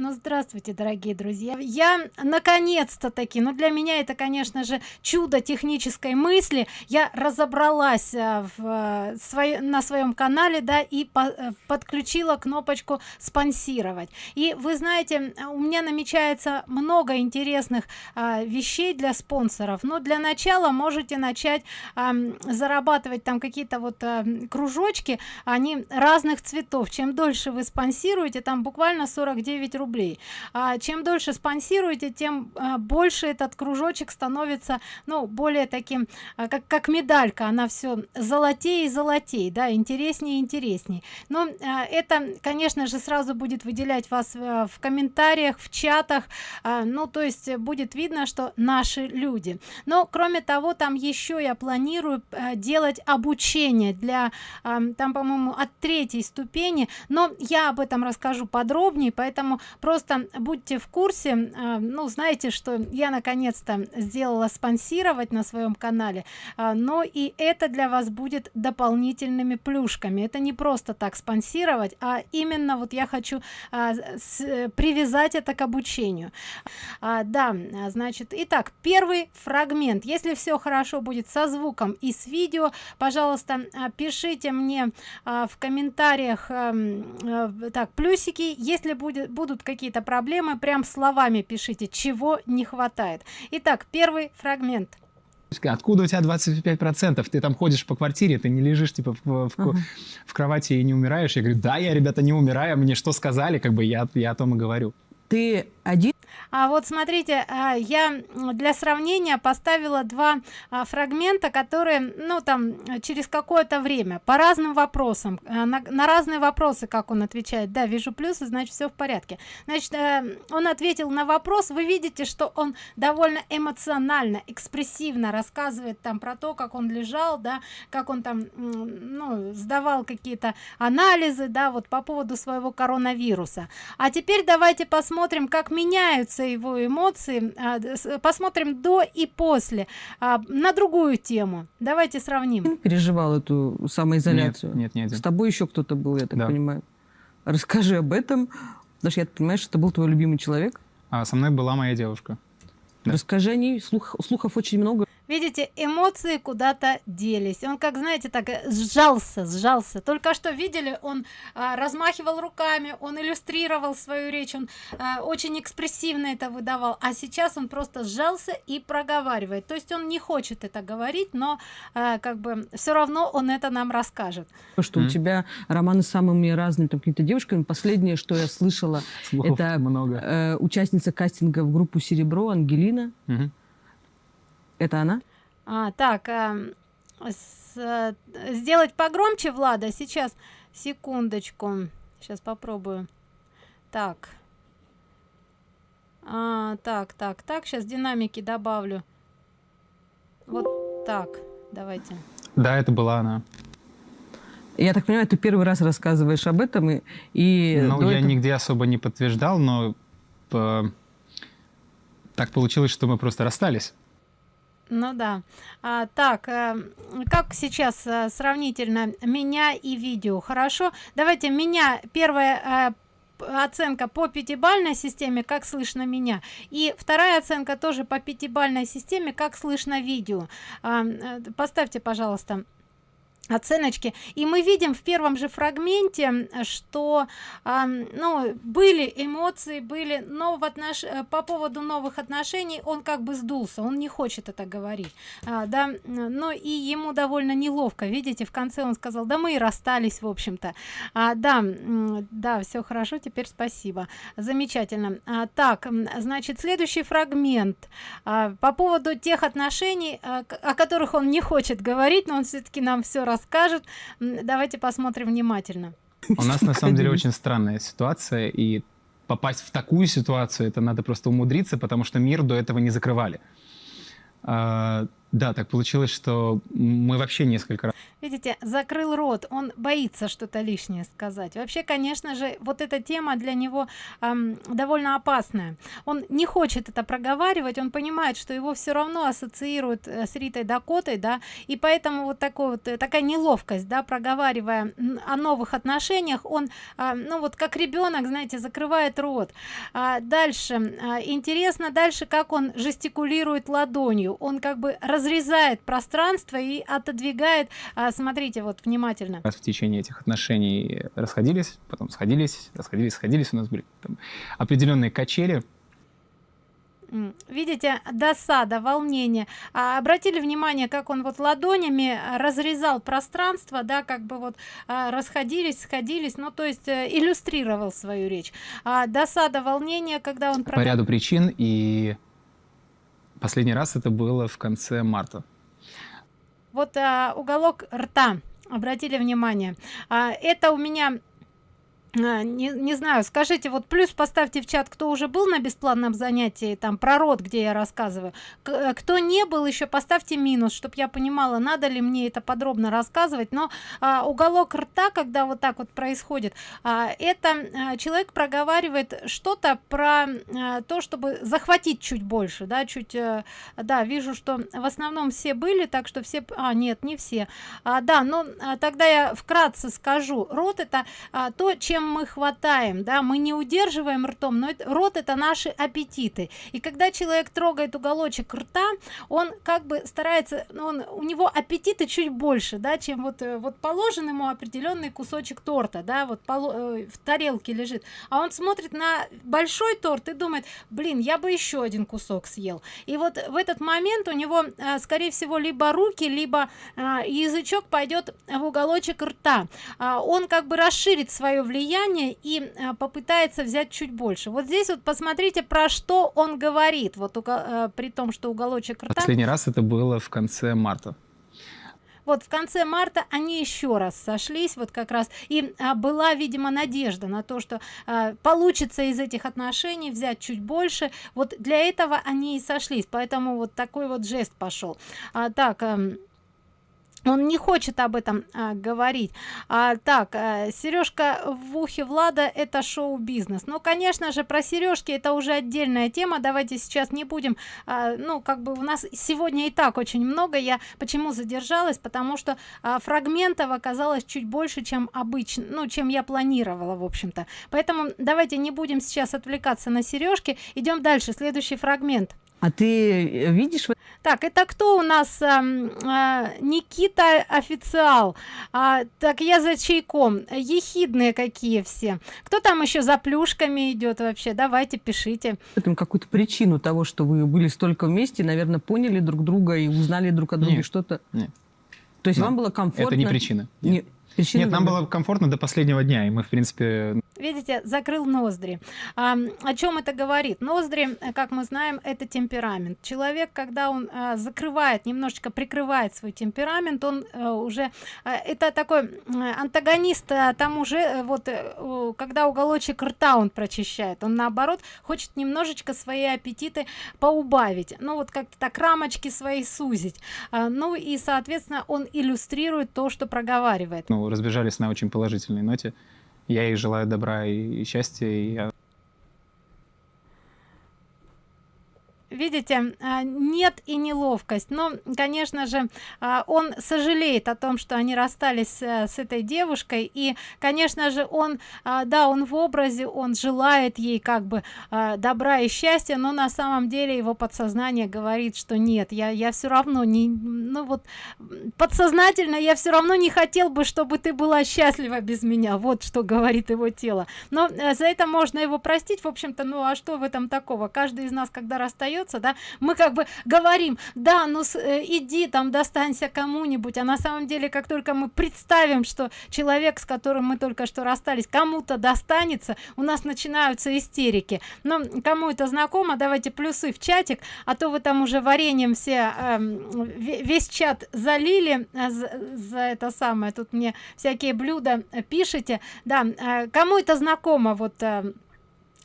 Ну, здравствуйте, дорогие друзья. Я наконец-то таки, ну для меня это, конечно же, чудо технической мысли. Я разобралась э, в, э, свой, на своем канале, да, и по, э, подключила кнопочку спонсировать. И вы знаете, у меня намечается много интересных а, вещей для спонсоров. Но для начала можете начать а, зарабатывать там какие-то вот а, кружочки, они разных цветов. Чем дольше вы спонсируете, там буквально 49 рублей рублей. А чем дольше спонсируете тем а, больше этот кружочек становится ну более таким а, как как медалька. Она все золотей и золотей да интереснее и интересней но а, это конечно же сразу будет выделять вас а, в комментариях в чатах. Ну то есть будет видно что наши люди. Но кроме того там еще я планирую а, делать обучение для там по моему от третьей ступени. Но я об этом расскажу подробнее поэтому просто будьте в курсе э, ну знаете что я наконец-то сделала спонсировать на своем канале э, но и это для вас будет дополнительными плюшками. Это не просто так спонсировать а именно вот я хочу э, привязать это к обучению. А, да значит итак первый фрагмент. Если все хорошо будет со звуком и с видео пожалуйста пишите мне в комментариях эм, так плюсики. Если будет будут какие-то проблемы прям словами пишите чего не хватает итак первый фрагмент Откуда у тебя 25 процентов? Ты там ходишь по квартире, ты не лежишь типа в, в, uh -huh. в кровати и не умираешь. Я говорю, да, я, ребята, не умираю. Мне что сказали, как бы я, я о том и говорю. Ты один а вот смотрите а, я для сравнения поставила два а, фрагмента которые ну там через какое-то время по разным вопросам а, на, на разные вопросы как он отвечает. Да вижу плюсы значит все в порядке. Значит э, он ответил на вопрос вы видите что он довольно эмоционально экспрессивно рассказывает там про то как он лежал да как он там ну сдавал какие-то анализы да вот по поводу своего коронавируса. А теперь давайте посмотрим как меняются его эмоции. А, посмотрим до и после. А, на другую тему. Давайте сравним. Переживал эту самоизоляцию? Нет, нет, нет. с тобой еще кто-то был я так да. понимаю? Расскажи об этом. Потому что я понимаю что это был твой любимый человек. А со мной была моя девушка. Да. расскажи о ней. Слух, слухов очень много видите эмоции куда-то делись. Он как знаете так э, сжался сжался. Только что видели он а, размахивал руками он иллюстрировал свою речь он а, очень экспрессивно это выдавал. А сейчас он просто сжался и проговаривает. То есть он не хочет это говорить но а, как бы все равно он это нам расскажет. Что mm -hmm. у тебя романы с самыми разными какими-то девушками последнее что я слышала это много. э, участница кастинга в группу серебро ангелина. Mm -hmm. Это она? А, так, э, с, э, сделать погромче, Влада, сейчас, секундочку, сейчас попробую. Так, а, так, так, так, сейчас динамики добавлю. Вот так, давайте. Да, это была она. Я так понимаю, ты первый раз рассказываешь об этом и... и ну, я этого... нигде особо не подтверждал, но э, так получилось, что мы просто расстались. Ну да. А, так, э, как сейчас э, сравнительно меня и видео? Хорошо. Давайте меня первая э, оценка по пятибальной системе как слышно меня и вторая оценка тоже по пятибальной системе как слышно видео а, э, поставьте пожалуйста оценочки. И мы видим в первом же фрагменте что э, ну были эмоции были но в отнош э, по поводу новых отношений он как бы сдулся он не хочет это говорить. А, да но и ему довольно неловко. Видите в конце он сказал да мы и расстались в общем-то а, да да все хорошо теперь спасибо. Замечательно. А, так значит следующий фрагмент. А, по поводу тех отношений а, о которых он не хочет говорить но он все-таки нам все расскажет. Давайте посмотрим внимательно. У нас на самом деле очень странная ситуация, и попасть в такую ситуацию, это надо просто умудриться, потому что мир до этого не закрывали. Да, так получилось, что мы вообще несколько раз видите закрыл рот он боится что-то лишнее сказать. Вообще конечно же вот эта тема для него эм, довольно опасная. Он не хочет это проговаривать он понимает что его все равно ассоциируют э, с ритой дакотой да и поэтому вот такой вот э, такая неловкость да проговаривая о новых отношениях он э, ну вот как ребенок знаете закрывает рот. А дальше а, интересно дальше как он жестикулирует ладонью. Он как бы разрезает пространство и отодвигает а, смотрите вот внимательно. В течение этих отношений расходились потом сходились расходились сходились у нас были там, определенные качели. Видите досада волнение. А, обратили внимание как он вот ладонями разрезал пространство да как бы вот а, расходились сходились ну то есть а, иллюстрировал свою речь. А, досада волнение когда он по ряду причин и последний раз это было в конце марта. Вот а, уголок рта. Обратили внимание. А, это у меня а, не, не знаю. Скажите вот плюс поставьте в чат кто уже был на бесплатном занятии там про рот где я рассказываю. К э, кто не был еще поставьте минус чтобы я понимала надо ли мне это подробно рассказывать. Но а, уголок рта когда вот так вот происходит а, это а, человек проговаривает что-то про а, то чтобы захватить чуть больше да чуть а, да вижу что в основном все были так что все а нет не все. А, да но а, тогда я вкратце скажу. Рот это а, то чем чем мы хватаем да мы не удерживаем ртом но это, рот это наши аппетиты. И когда человек трогает уголочек рта он как бы старается ну, он у него аппетиты чуть больше да чем вот э, вот положен ему определенный кусочек торта да вот э, в тарелке лежит. А он смотрит на большой торт и думает блин я бы еще один кусок съел и вот в этот момент у него э, скорее всего либо руки либо язычок пойдет в уголочек рта. А он как бы расширит свое влияние влияние и э, попытается взять чуть больше. Вот здесь вот посмотрите про что он говорит. Вот э, при том что уголочек рта. Последний раз это было в конце марта. Вот в конце марта они еще раз сошлись вот как раз. И а, была видимо надежда на то что а, получится из этих отношений взять чуть больше. Вот для этого они и сошлись. Поэтому вот такой вот жест пошел. А, так а, он не хочет об этом а, говорить. А, так а, сережка в ухе влада это шоу-бизнес. Ну конечно же про сережки это уже отдельная тема. Давайте сейчас не будем а, ну как бы у нас сегодня и так очень много. Я почему задержалась? Потому что а, фрагментов оказалось чуть больше чем обычно ну чем я планировала в общем-то. Поэтому давайте не будем сейчас отвлекаться на сережки идем дальше. Следующий фрагмент. А ты э, видишь так это кто у нас а, а, никита официал? А, так я за чайком. Ехидные какие все. Кто там еще за плюшками идет вообще? Давайте пишите. Этом какую-то причину того что вы были столько вместе наверное поняли друг друга и узнали друг о друге что-то. То есть Но вам было комфортно это не причина. Нет. Причина Нет, нам было комфортно до последнего дня, и мы, в принципе... Видите, закрыл ноздри. А, о чем это говорит? Ноздри, как мы знаем, это темперамент. Человек, когда он а, закрывает, немножечко прикрывает свой темперамент, он а, уже... А, это такой антагонист а, там уже, э, вот, а, когда уголочек рта он прочищает, он наоборот хочет немножечко свои аппетиты поубавить. Ну, вот как-то так рамочки свои сузить. А, ну, и, соответственно, он иллюстрирует то, что проговаривает. Ну, разбежались на очень положительной ноте. Я ей желаю добра и счастья, и я видите а, нет и неловкость но конечно же а, он сожалеет о том что они расстались э, с этой девушкой. И конечно же он а, да он в образе он желает ей как бы добра и счастья но на самом деле его подсознание говорит что нет я я все равно не ну вот подсознательно я все равно не хотел бы чтобы ты была счастлива без меня. Вот что говорит его тело. Но э, за это можно его простить. В общем-то ну а что в этом такого? Каждый из нас когда расстается остается да. Мы как бы говорим да ну с, э, иди там достанься кому-нибудь а на самом деле как только мы представим что человек с которым мы только что расстались кому-то достанется у нас начинаются истерики. Но кому это знакомо давайте плюсы в чатик а то вы там уже вареньем все э, весь чат залили э, за, за это самое. Тут мне всякие блюда пишите. Да э, кому это знакомо вот э,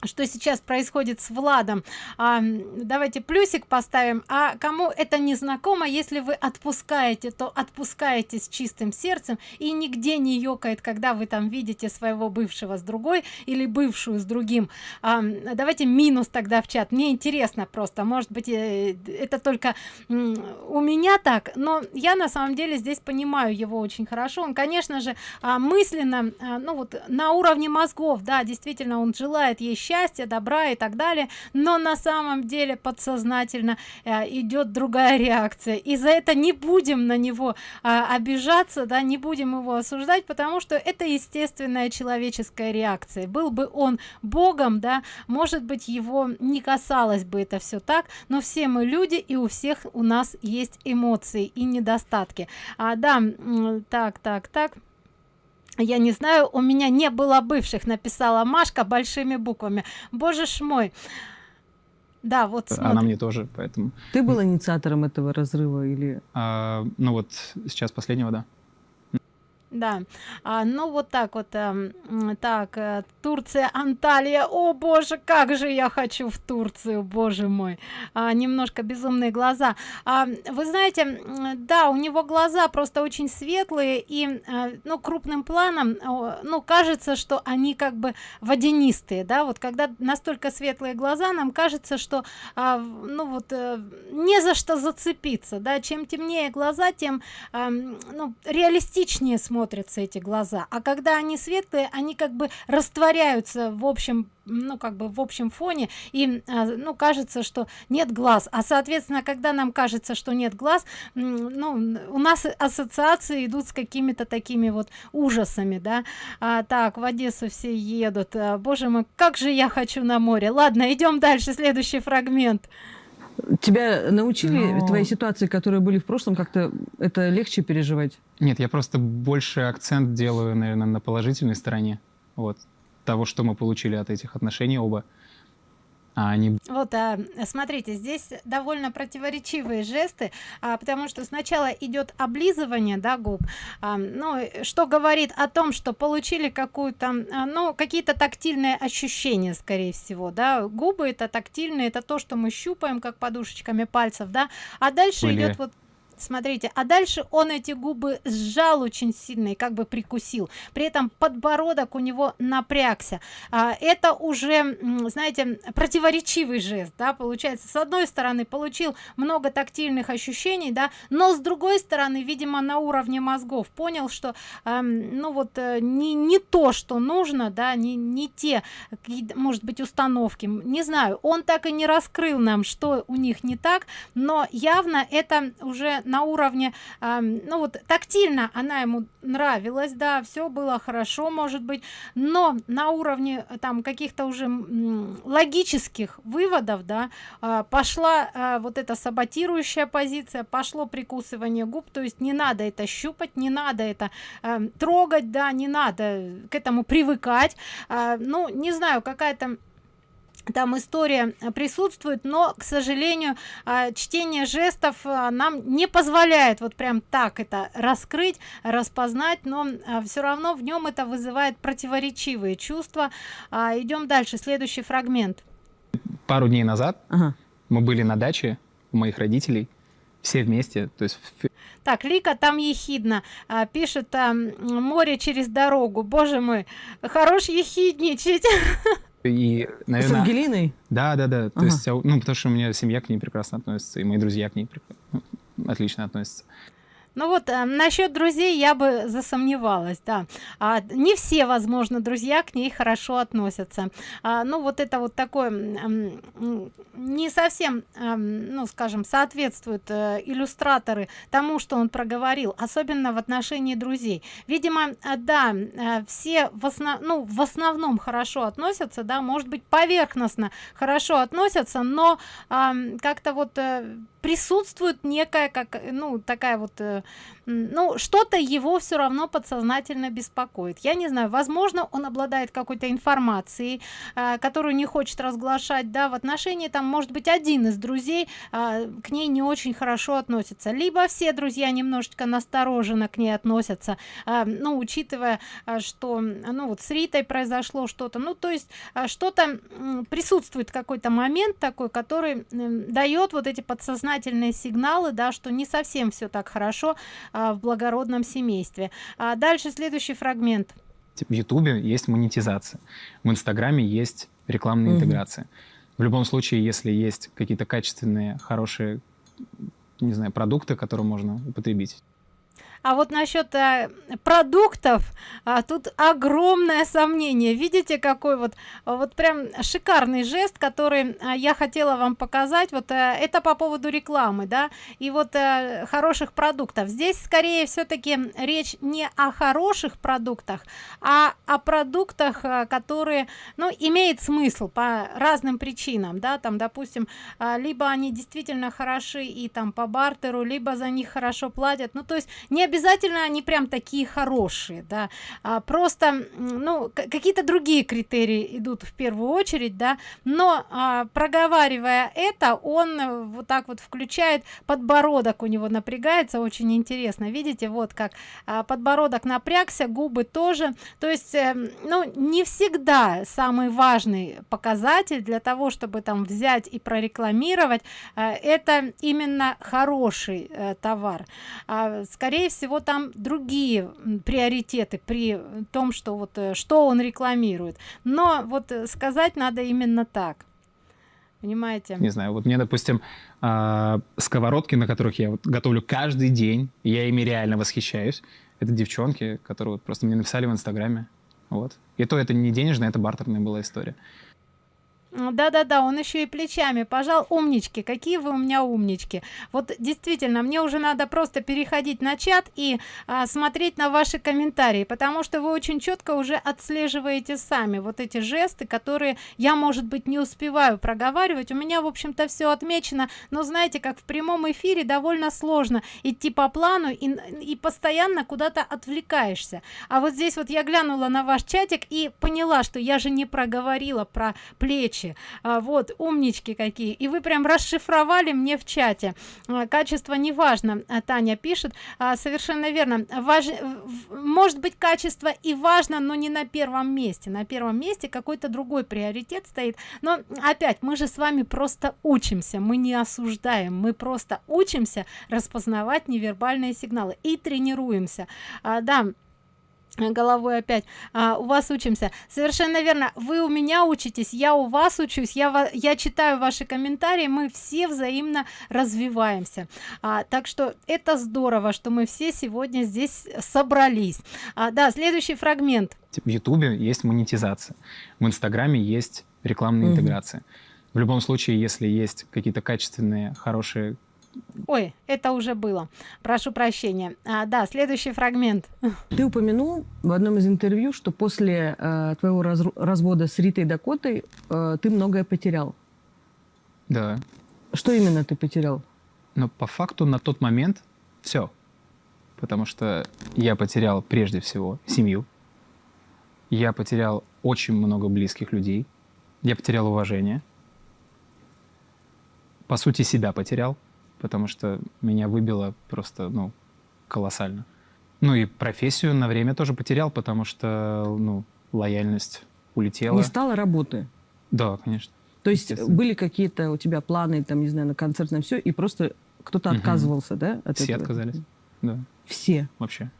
что сейчас происходит с владом. А, давайте плюсик поставим. А кому это не знакомо если вы отпускаете то отпускаете с чистым сердцем и нигде не ёкает когда вы там видите своего бывшего с другой или бывшую с другим. А, давайте минус тогда в чат. Мне интересно просто. Может быть э, это только у меня так но я на самом деле здесь понимаю его очень хорошо. Он конечно же а, мысленно а, ну вот на уровне мозгов. Да действительно он желает ей счастья счастья добра и так далее но на самом деле подсознательно э, идет другая реакция. И за это не будем на него э, обижаться да не будем его осуждать потому что это естественная человеческая реакция. Был бы он богом да может быть его не касалось бы это все так но все мы люди и у всех у нас есть эмоции и недостатки. А да так так так я не знаю у меня не было бывших написала машка большими буквами. Боже ж мой. Да вот смотри. она мне тоже поэтому. Ты был инициатором этого разрыва или? А, ну вот сейчас последнего да да. А, ну вот так вот э, так э, турция анталия. О боже как же я хочу в турцию боже мой. А, немножко безумные глаза. А, вы знаете да у него глаза просто очень светлые и э, ну крупным планом ну кажется что они как бы водянистые да. Вот когда настолько светлые глаза нам кажется что а, ну вот э, не за что зацепиться да. Чем темнее глаза тем э, ну реалистичнее смотрят смотрятся эти глаза. А когда они светлые они как бы растворяются в общем ну как бы в общем фоне. И а, ну кажется что нет глаз. А соответственно когда нам кажется что нет глаз ну у нас ассоциации идут с какими-то такими вот ужасами да. А, так в одессу все едут. А, боже мой как же я хочу на море. Ладно идем дальше. Следующий фрагмент Тебя научили Но... твои ситуации, которые были в прошлом, как-то это легче переживать? Нет, я просто больше акцент делаю, наверное, на положительной стороне. Вот. Того, что мы получили от этих отношений оба а они вот а, смотрите здесь довольно противоречивые жесты а, потому что сначала идет облизывание да губ а, ну что говорит о том что получили какую-то а, ну какие-то тактильные ощущения скорее всего да губы это тактильные это то что мы щупаем как подушечками пальцев да а дальше Были. идет вот смотрите а дальше он эти губы сжал очень сильно и как бы прикусил. При этом подбородок у него напрягся. А, это уже знаете противоречивый жест да получается. С одной стороны получил много тактильных ощущений да но с другой стороны видимо на уровне мозгов понял что э, ну вот э, не не то что нужно да не не те может быть установки. Не знаю он так и не раскрыл нам что у них не так но явно это уже на уровне э, ну вот тактильно она ему нравилась да все было хорошо может быть но на уровне э, там каких-то уже логических выводов да э, пошла э, вот эта саботирующая позиция пошло прикусывание губ то есть не надо это щупать не надо это э, трогать да не надо к этому привыкать. Э, ну не знаю какая-то там история присутствует но к сожалению э, чтение жестов э, нам не позволяет вот прям так это раскрыть распознать но все равно в нем это вызывает противоречивые чувства. А, идем дальше. Следующий фрагмент. Пару дней назад ага. мы были на даче у моих родителей все вместе то есть так лика там ехидно а, пишет там море через дорогу боже мой хорош ехидничать И, наверное... С Ангелиной? Да, да, да. Ага. То есть, ну, потому что у меня семья к ней прекрасно относится, и мои друзья к ней ну, отлично относятся ну вот э, насчет друзей я бы засомневалась да. А, не все возможно друзья к ней хорошо относятся. А, ну вот это вот такое не совсем ну скажем соответствует э, иллюстраторы тому что он проговорил особенно в отношении друзей. Видимо э, да э, все в основ ну в основном хорошо относятся да может быть поверхностно хорошо относятся но как-то вот э, присутствует некая как ну такая вот э, ну что-то его все равно подсознательно беспокоит. Я не знаю возможно он обладает какой-то информацией э, которую не хочет разглашать да в отношении там может быть один из друзей э, к ней не очень хорошо относится. Либо все друзья немножечко настороженно к ней относятся э, ну учитывая что ну вот с ритой произошло что-то. Ну то есть что-то присутствует какой-то момент такой который дает вот эти подсознательные сигналы да что не совсем все так хорошо э, в благородном семействе. А дальше следующий фрагмент. В ютубе есть монетизация. В инстаграме есть рекламная mm интеграция. В любом случае если есть какие-то качественные хорошие не знаю продукты которые можно употребить а вот насчет э, продуктов а, тут огромное сомнение. Видите какой вот вот прям шикарный жест который а, я хотела вам показать. Вот а, это по поводу рекламы да. И вот а, хороших продуктов. Здесь скорее все-таки речь не о хороших продуктах а о продуктах а, которые ну имеет смысл по разным причинам да. Там допустим а, либо они действительно хороши и там по бартеру либо за них хорошо платят. Ну то есть не обязательно они прям такие хорошие да. А просто ну какие-то другие критерии идут в первую очередь да. Но а, проговаривая это он вот так вот включает подбородок у него напрягается очень интересно. Видите вот как а, подбородок напрягся губы тоже. То есть э, ну не всегда самый важный показатель для того чтобы там взять и прорекламировать э, это именно хороший э, товар. А, скорее всего всего там другие приоритеты при том что вот э, что он рекламирует. Но вот э, сказать надо именно так. Понимаете? Не знаю вот мне допустим э, сковородки на которых я вот готовлю каждый день я ими реально восхищаюсь. Это девчонки которые вот просто мне написали в инстаграме. Вот. И то это не денежная это бартерная была история да-да-да, он еще и плечами пожал. Умнички, какие вы у меня умнички. Вот действительно, мне уже надо просто переходить на чат и а, смотреть на ваши комментарии, потому что вы очень четко уже отслеживаете сами вот эти жесты, которые я, может быть, не успеваю проговаривать. У меня, в общем-то, все отмечено, но знаете, как в прямом эфире довольно сложно идти по плану и, и постоянно куда-то отвлекаешься. А вот здесь вот я глянула на ваш чатик и поняла, что я же не проговорила про плечи вещи а, вот умнички какие. И вы прям расшифровали мне в чате. А, качество не важно а, таня пишет. Совершенно верно. Важ... может быть качество и важно но не на первом месте. На первом месте какой-то другой приоритет стоит. Но опять мы же с вами просто учимся. Мы не осуждаем. Мы просто учимся распознавать невербальные сигналы и тренируемся. А, да головой опять. А, у вас учимся. Совершенно верно. Вы у меня учитесь я у вас учусь я я читаю ваши комментарии мы все взаимно развиваемся. А, так что это здорово что мы все сегодня здесь собрались. А, да следующий фрагмент. В ютубе есть монетизация. В инстаграме есть рекламная угу. интеграция. В любом случае если есть какие-то качественные хорошие Ой, это уже было. Прошу прощения. А, да, следующий фрагмент. Ты упомянул в одном из интервью, что после э, твоего раз развода с Ритой Дакотой э, ты многое потерял. Да. Что именно ты потерял? Ну, по факту на тот момент все. Потому что я потерял прежде всего семью. Я потерял очень много близких людей. Я потерял уважение. По сути, себя потерял потому что меня выбило просто, ну, колоссально. Ну и профессию на время тоже потерял, потому что, ну, лояльность улетела. Не стало работы? Да, конечно. То есть были какие-то у тебя планы, там, не знаю, на концерт, на все, и просто кто-то угу. отказывался, да? От Все этого? отказались, да. Все? Вообще,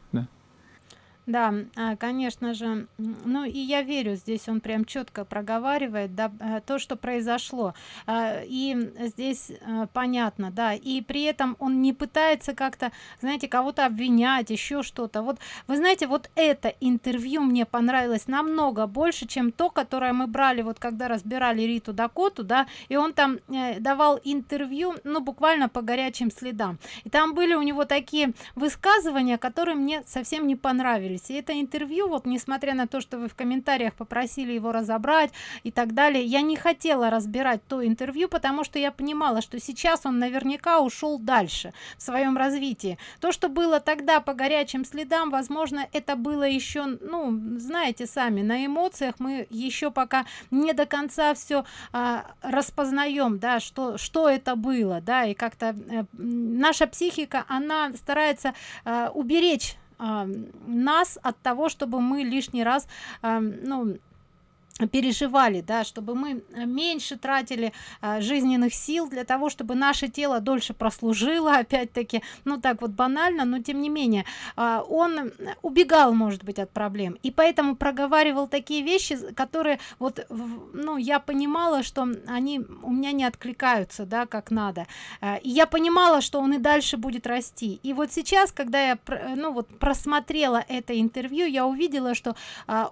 да. А, конечно же, ну и я верю, здесь он прям четко проговаривает да, э, то, что произошло. А, и здесь понятно, да, и при этом он не пытается как-то, знаете, кого-то обвинять, еще что-то. Вот, вы знаете, вот это интервью мне понравилось намного больше, чем то, которое мы брали, вот когда разбирали Риту Дакоту, да, и он там э, давал интервью, ну, буквально по горячим следам. И там были у него такие высказывания, которые мне совсем не понравились познакомились и это интервью вот несмотря на то что вы в комментариях попросили его разобрать и так далее я не хотела разбирать то интервью потому что я понимала что сейчас он наверняка ушел дальше в своем развитии. То что было тогда по горячим следам возможно это было еще ну знаете сами на эмоциях. Мы еще пока не до конца все а, распознаем да что что это было да и как-то э, наша психика она старается э, уберечь нас от того чтобы мы лишний раз ну переживали да чтобы мы э, меньше тратили а, жизненных сил для того чтобы наше тело дольше прослужило опять-таки. Ну так вот банально но тем не менее а, он убегал может быть от проблем. И поэтому проговаривал такие вещи которые вот ну я понимала что они у меня не откликаются да как надо. А, и я понимала что он и дальше будет расти. И вот сейчас когда я ну вот просмотрела это интервью я увидела что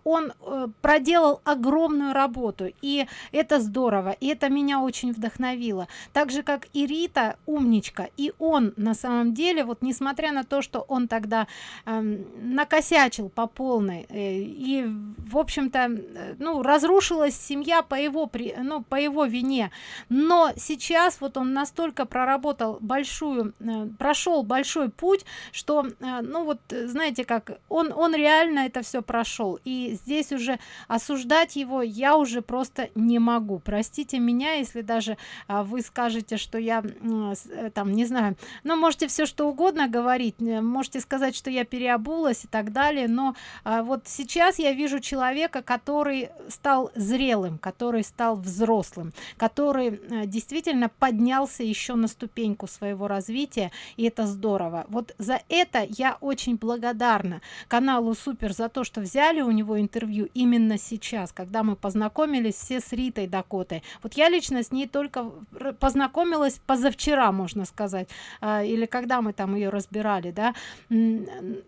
он проделал огромное огромную работу и это здорово и это меня очень вдохновило. Так же как и рита умничка и он на самом деле вот несмотря на то что он тогда э, накосячил по полной э, и в общем-то э, ну разрушилась семья по его при ну по его вине. Но сейчас вот он настолько проработал большую э, прошел большой путь что э, ну вот знаете как он он реально это все прошел. И здесь уже осуждать его я уже просто не могу. Простите меня если даже а, вы скажете что я э, там не знаю но можете все что угодно говорить можете сказать что я переобулась и так далее но а, вот сейчас я вижу человека который стал зрелым который стал взрослым который а, действительно поднялся еще на ступеньку своего развития и это здорово. Вот за это я очень благодарна каналу супер за то что взяли у него интервью именно сейчас когда мы познакомились все с ритой дакотой. Вот я лично с ней только познакомилась позавчера можно сказать а, или когда мы там ее разбирали да.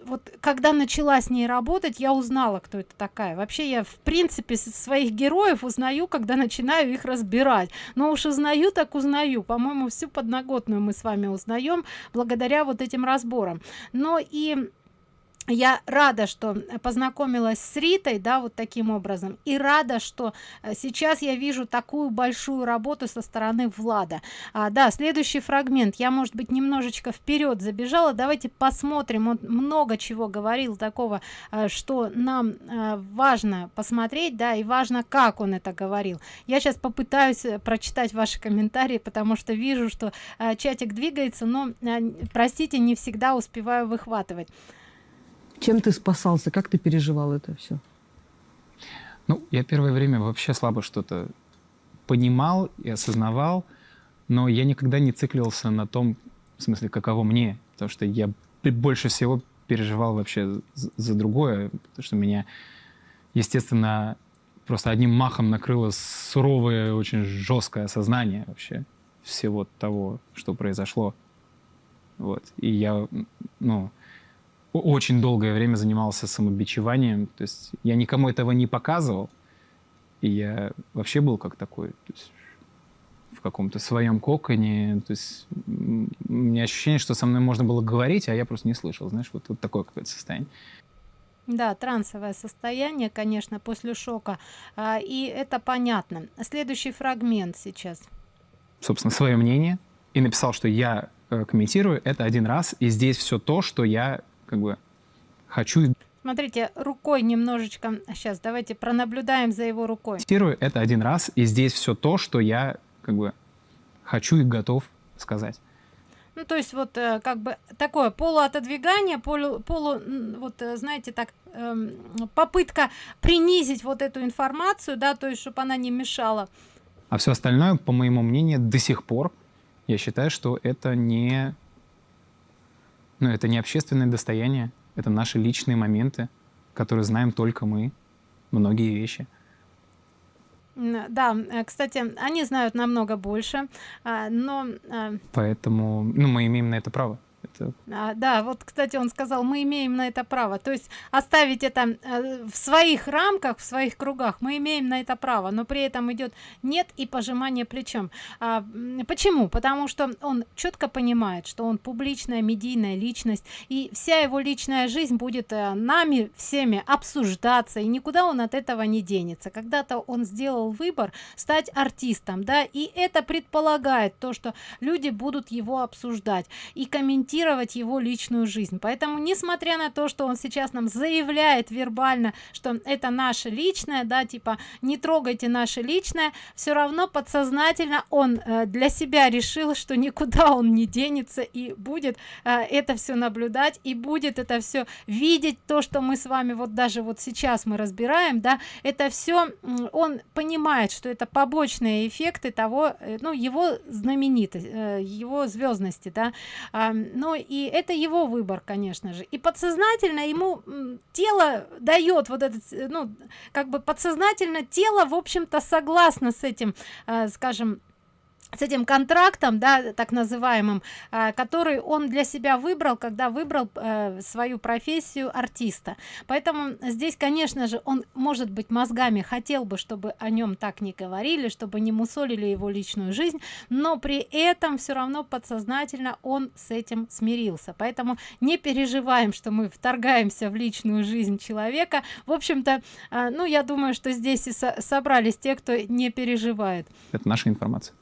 Вот когда начала с ней работать я узнала кто это такая. Вообще я в принципе своих героев узнаю когда начинаю их разбирать. Но уж узнаю так узнаю. По-моему всю подноготную мы с вами узнаем благодаря вот этим разборам. Но и я рада что познакомилась с ритой да вот таким образом. И рада что э, сейчас я вижу такую большую работу со стороны влада. А, да следующий фрагмент. Я может быть немножечко вперед забежала. Давайте посмотрим. Он много чего говорил такого э, что нам э, важно посмотреть да и важно как он это говорил. Я сейчас попытаюсь прочитать ваши комментарии потому что вижу что чатик двигается но простите не всегда успеваю выхватывать чем ты спасался? Как ты переживал это все? Ну, я первое время вообще слабо что-то понимал и осознавал, но я никогда не циклился на том, в смысле, каково мне, потому что я больше всего переживал вообще за другое, потому что меня, естественно, просто одним махом накрыло суровое, очень жесткое осознание вообще всего того, что произошло. Вот. И я, ну, очень долгое время занимался самобичеванием. То есть я никому этого не показывал. И я вообще был как такой, то есть в каком-то своем коконе. То есть у меня ощущение, что со мной можно было говорить, а я просто не слышал. Знаешь, вот, вот такое какое-то состояние. Да, трансовое состояние, конечно, после шока. А, и это понятно. Следующий фрагмент сейчас. Собственно, свое мнение. И написал, что я э, комментирую это один раз, и здесь все то, что я как бы хочу... Смотрите, рукой немножечко... Сейчас, давайте пронаблюдаем за его рукой. Цитирую это один раз, и здесь все то, что я как бы хочу и готов сказать. Ну, то есть вот э, как бы такое полуотодвигание, полу, полу вот э, знаете, так эм, попытка принизить вот эту информацию, да, то есть чтобы она не мешала. А все остальное, по моему мнению, до сих пор я считаю, что это не но это не общественное достояние, это наши личные моменты, которые знаем только мы, многие вещи. Да, э, кстати, они знают намного больше, а, но... А, Поэтому ну, мы имеем на это право. Это... А, да, вот, кстати, он сказал, мы имеем на это право. То есть оставить это э, в своих рамках, в своих кругах, мы имеем на это право, но при этом идет нет и пожимание плечом. А, почему? Потому что он четко понимает, что он публичная медийная личность, и вся его личная жизнь будет э, нами всеми обсуждаться, и никуда он от этого не денется. Когда-то он сделал выбор стать артистом, да, и это предполагает то, что люди будут его обсуждать и комментировать комментировать его личную жизнь. Поэтому несмотря на то что он сейчас нам заявляет вербально что это наше личное да типа не трогайте наше личное все равно подсознательно он э, для себя решил что никуда он не денется и будет э, это все наблюдать и будет это все видеть то что мы с вами вот даже вот сейчас мы разбираем да. Это все он понимает что это побочные эффекты того э, ну его знаменитость его звездности да ну и это его выбор конечно же. И подсознательно ему тело дает вот этот ну как бы подсознательно тело в общем-то согласно с этим э, скажем с этим контрактом да так называемым а, который он для себя выбрал когда выбрал э, свою профессию артиста. Поэтому здесь конечно же он может быть мозгами хотел бы чтобы о нем так не говорили чтобы не мусолили его личную жизнь но при этом все равно подсознательно он с этим смирился. Поэтому не переживаем что мы вторгаемся в личную жизнь человека. В общем-то э, ну я думаю что здесь и со собрались те кто не переживает. Это наша информация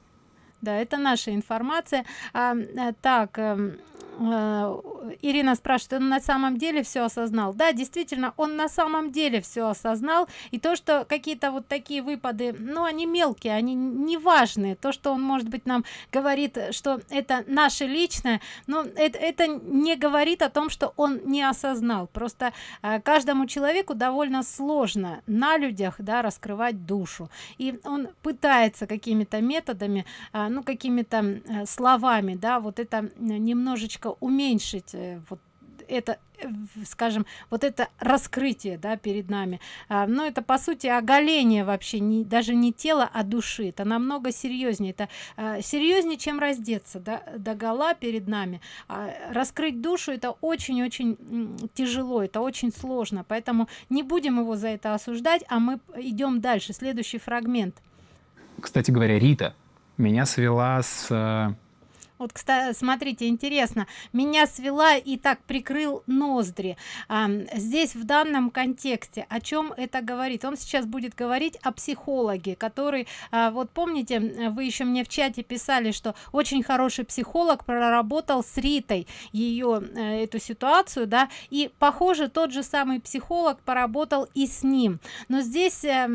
да это наша информация. А, э, так эм, Ирина спрашивает, он на самом деле все осознал? Да, действительно, он на самом деле все осознал. И то, что какие-то вот такие выпады, ну, они мелкие, они не важные. То, что он, может быть, нам говорит, что это наше личное, но это, это не говорит о том, что он не осознал. Просто э, каждому человеку довольно сложно на людях, да, раскрывать душу. И он пытается какими-то методами, э, ну, какими-то словами, да, вот это немножечко уменьшить э, вот это э, скажем вот это раскрытие да перед нами. А, но это по сути оголение вообще не даже не тело а души. Это намного серьезнее. Это а, серьезнее чем раздеться да, до гола перед нами. А, раскрыть душу это очень очень тяжело это очень сложно. Поэтому не будем его за это осуждать а мы идем дальше. Следующий фрагмент. Кстати говоря рита меня свела с э, вот кстати смотрите интересно. Меня свела и так прикрыл ноздри. А, здесь в данном контексте о чем это говорит? Он сейчас будет говорить о психологе который а, вот помните вы еще мне в чате писали что очень хороший психолог проработал с ритой ее э, эту ситуацию да и похоже тот же самый психолог поработал и с ним. Но здесь э,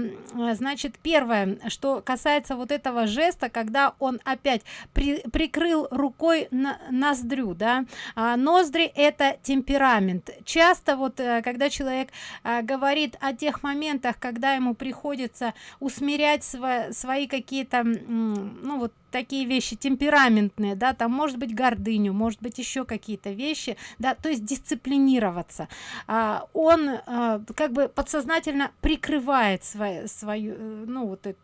значит первое что касается вот этого жеста когда он опять при, прикрыл рукой на ноздрю да. А, ноздри это темперамент. Часто вот э, когда человек а, говорит о тех моментах когда ему приходится усмирять сво свои какие-то ну вот такие вещи темпераментные да там может быть гордыню может быть еще какие-то вещи да то есть дисциплинироваться. А, он а, как бы подсознательно прикрывает свою свою э, ну вот это,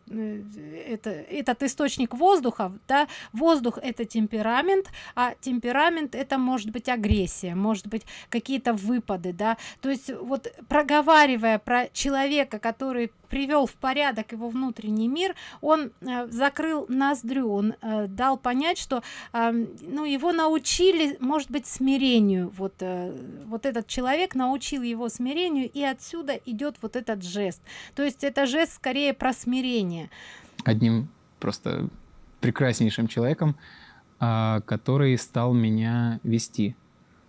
это этот источник воздуха да воздух это темперамент а темперамент это может быть агрессия может быть какие-то выпады да. То есть вот проговаривая про человека который привел в порядок его внутренний мир он э, закрыл ноздрю он э, дал понять что э, ну его научили может быть смирению. Вот э, вот этот человек научил его смирению и отсюда идет вот этот жест. То есть это жест скорее про смирение. Одним просто прекраснейшим человеком э, который стал меня вести.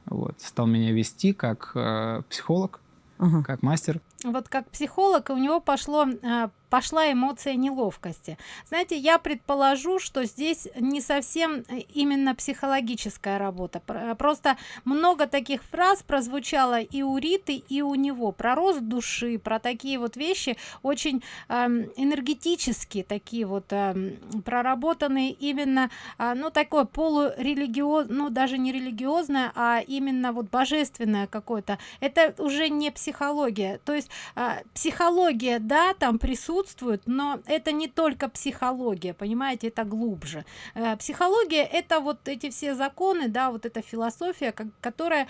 Вот стал меня вести как э, психолог ага. как мастер. Вот как психолог у него пошло а, пошла эмоция неловкости. Знаете я предположу что здесь не совсем э, именно психологическая работа. Просто много таких фраз прозвучало и у риты и у него. Про рост души про такие вот вещи очень э, энергетические такие вот э, проработанные именно э, ну такое полурелигиоз ну даже не религиозное а именно вот божественное какое-то. Это уже не психология. То есть э, психология да там присутствует присутствует но это не только психология понимаете это глубже. Э, психология это вот эти все законы да вот эта философия как, которая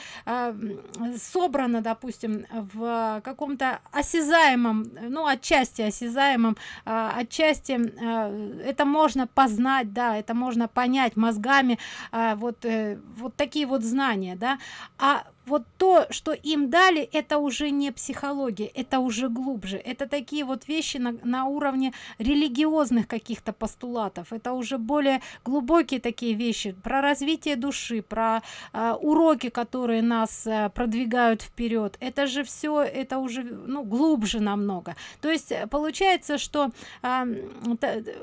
собрана допустим в каком-то осязаемом ну отчасти осязаемом э, отчасти э, это можно познать да это можно понять мозгами вот вот такие вот знания да. А вот то что им дали это уже не психология это уже глубже. Это такие вот вещи на, на уровне религиозных каких-то постулатов. Это уже более глубокие такие вещи про развитие души про э, уроки которые нас э, продвигают вперед. Это же все это уже ну глубже намного. То есть э, получается что э,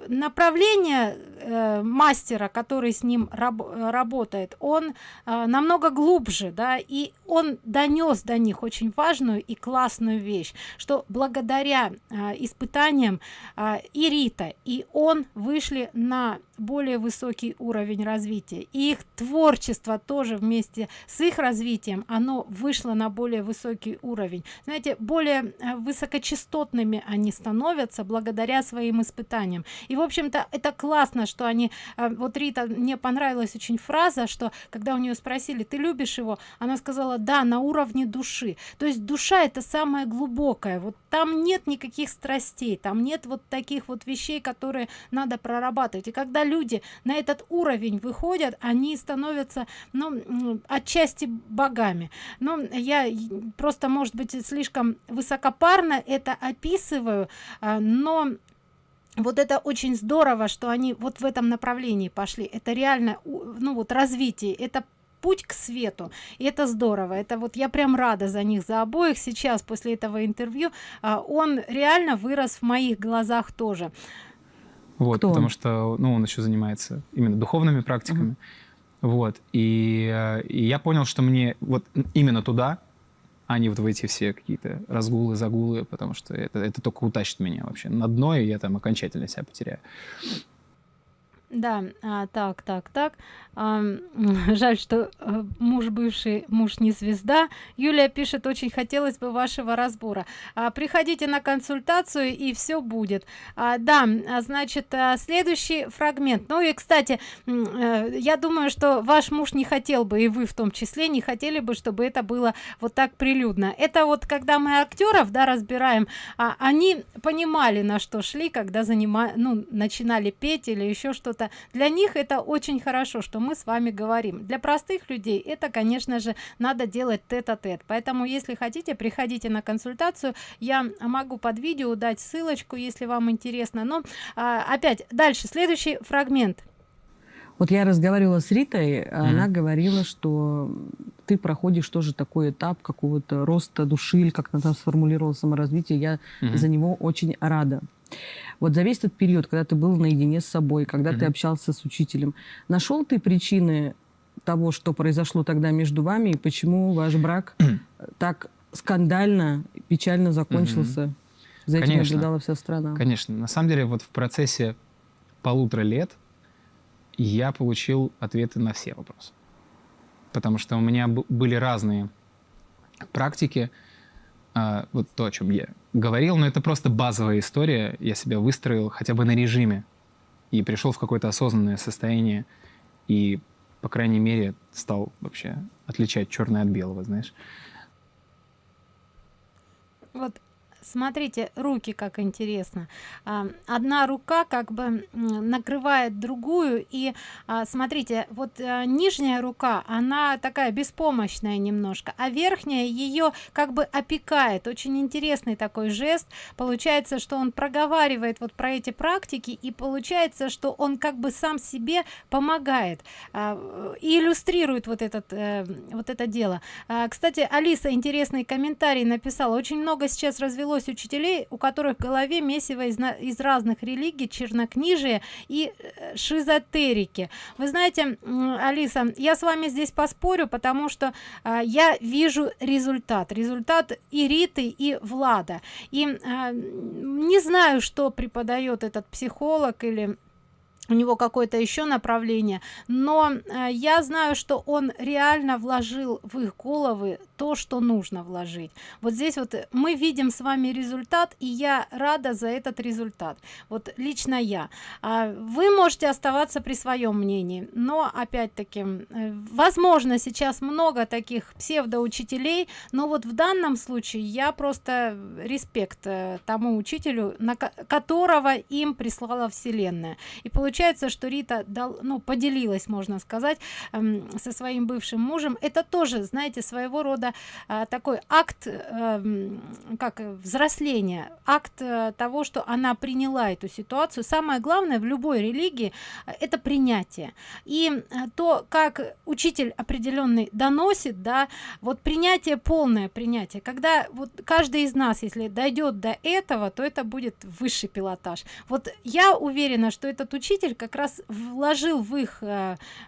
направление э, мастера который с ним раб работает он э, намного глубже да и он донес до них очень важную и классную вещь что благодаря э, испытаниям э, и рита и он вышли на более высокий уровень развития. И их творчество тоже вместе с их развитием оно вышло на более высокий уровень. Знаете более э, высокочастотными они становятся благодаря своим испытаниям. И в общем-то это классно что они э, вот рита мне понравилась очень фраза что когда у нее спросили ты любишь его? Она сказала да на уровне души то есть душа это самое глубокое. Вот там нет никаких страстей там нет вот таких вот вещей которые надо прорабатывать. И когда люди на этот уровень выходят они становятся ну отчасти богами. Но я просто может быть слишком высокопарно это описываю а, но вот это очень здорово что они вот в этом направлении пошли. Это реально ну вот развитие это путь к свету и это здорово. Это вот я прям рада за них за обоих. Сейчас после этого интервью а, он реально вырос в моих глазах тоже вот Кто потому он? что ну он еще занимается именно духовными практиками угу. вот и, э, и я понял что мне вот именно туда а не вот в эти все какие-то разгулы загулы потому что это это только утащит меня вообще на дно и я там окончательно себя потеряю да а, так так так. А, жаль что э, муж бывший муж не звезда. Юлия пишет очень хотелось бы вашего разбора. А, приходите на консультацию и все будет а, да а, значит а, следующий фрагмент. Ну и кстати а, я думаю что ваш муж не хотел бы и вы в том числе не хотели бы чтобы это было вот так прилюдно. Это вот когда мы актеров да разбираем а, они понимали на что шли когда занимали ну начинали петь или еще что-то это для них это очень хорошо что мы с вами говорим. Для простых людей это конечно же надо делать тет-а-тет. -тет. поэтому если хотите приходите на консультацию. Я могу под видео дать ссылочку если вам интересно. Но а, опять дальше. Следующий фрагмент вот я разговаривала с Ритой, mm она говорила, что ты проходишь тоже такой этап какого-то роста души, или как она там сформулировала саморазвитие. Я mm -hmm. за него очень рада. Вот за весь этот период, когда ты был наедине с собой, когда mm-hmm. ты общался с учителем, нашел ты причины того, что произошло тогда между вами, и почему ваш брак так скандально, печально закончился? Mm-hmm. За этим конечно, наблюдала вся страна. Конечно. На самом деле, вот в процессе полутора лет я получил ответы на все вопросы. Потому что у меня были разные практики, а, вот то, о чем я говорил, но это просто базовая история. Я себя выстроил хотя бы на режиме и пришел в какое-то осознанное состояние и, по крайней мере, стал вообще отличать черное от белого, знаешь. Вот смотрите руки как интересно. А, одна рука как бы накрывает другую и а, смотрите вот а, нижняя рука она такая беспомощная немножко а верхняя ее как бы опекает. Очень интересный такой жест. Получается что он проговаривает вот про эти практики и получается что он как бы сам себе помогает и иллюстрирует вот этот э, вот это дело. Кстати алиса интересный комментарий написала. Очень много сейчас развелось развелось учителей у которых в голове месиво из, из разных религий чернокнижие и э, шизотерики. Вы знаете алиса я с вами здесь поспорю потому что а, я вижу результат. Результат и риты и влада. И а, не знаю что преподает этот психолог или у него какое-то еще направление но э, я знаю что он реально вложил в их головы то что нужно вложить. Вот здесь вот мы видим с вами результат и я рада за этот результат. Вот лично я. А вы можете оставаться при своем мнении но опять-таки э, возможно сейчас много таких псевдоучителей но вот в данном случае я просто респект э, тому учителю на которого им прислала вселенная. И получается что рита дал ну поделилась можно сказать э, со своим бывшим мужем. Это тоже знаете своего рода э, такой акт э, как взросления акт э, того что она приняла эту ситуацию. Самое главное в любой религии э, это принятие. И то как учитель определенный доносит да вот принятие полное принятие. Когда вот каждый из нас если дойдет до этого то это будет высший пилотаж. Вот я уверена что этот учитель как раз вложил в их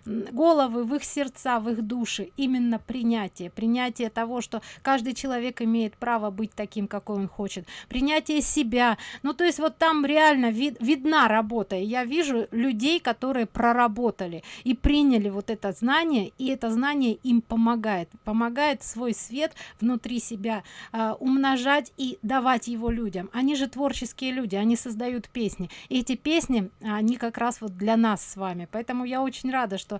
головы в их сердца в их души именно принятие принятие того что каждый человек имеет право быть таким какой он хочет. Принятие себя. Ну то есть вот там реально вид, видна работа. И я вижу людей которые проработали и приняли вот это знание и это знание им помогает. Помогает свой свет внутри себя э, умножать и давать его людям. Они же творческие люди они создают песни. И эти песни они как раз вот для нас с вами. Поэтому я очень рада что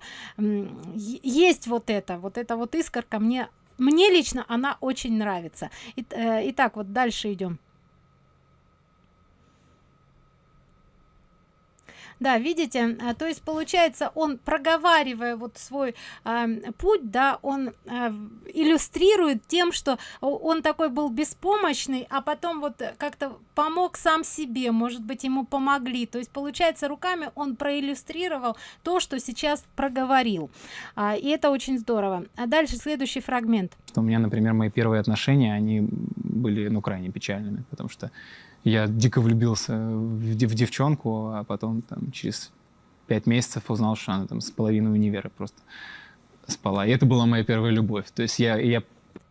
есть вот это. Вот это вот искорка мне мне лично она очень нравится. И, э, итак вот дальше идем да видите а, то есть получается он проговаривая вот свой э, путь да он э, иллюстрирует тем что он такой был беспомощный а потом вот как-то помог сам себе может быть ему помогли. То есть получается руками он проиллюстрировал то что сейчас проговорил. А, и это очень здорово. А дальше следующий фрагмент. У меня например мои первые отношения они были ну крайне печальными потому что я дико влюбился в, в девчонку, а потом там через пять месяцев узнал, что она там с половиной универа просто спала. И это была моя первая любовь. То есть я, я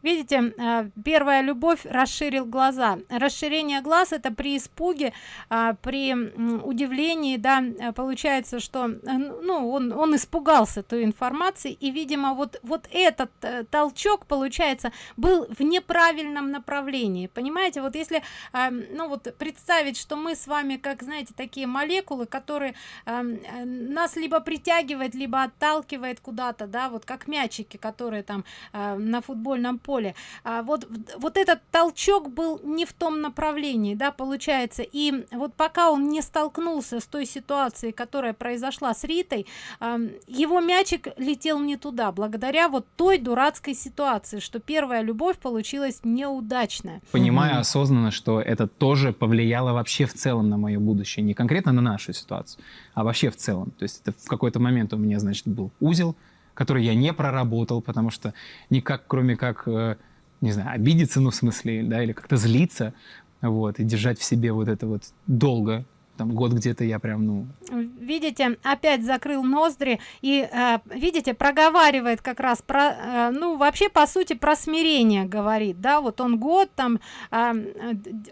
видите э, первая любовь расширил глаза. Расширение глаз это при испуге а, при удивлении да э, получается что э, ну он он испугался той информации и видимо вот вот этот толчок получается был в неправильном направлении. Понимаете вот если ну вот представить что мы с вами как знаете такие молекулы которые нас либо притягивает либо отталкивает куда-то да вот как мячики которые там на футбольном поле поле а, вот вот этот толчок был не в том направлении да получается. И вот пока он не столкнулся с той ситуацией которая произошла с ритой а, его мячик летел не туда благодаря вот той дурацкой ситуации что первая любовь получилась неудачная. Понимаю осознанно что это тоже повлияло вообще в целом на мое будущее. Не конкретно на нашу ситуацию а вообще в целом. То есть это в какой-то момент у меня значит был узел который я не проработал, потому что никак, кроме как, э, не знаю, обидеться, ну, в смысле, да, или как-то злиться, вот, и держать в себе вот это вот долго, там год где-то я прям ну. Видите опять закрыл ноздри и э, видите проговаривает как раз про э, ну вообще по сути про смирение говорит да вот он год там э,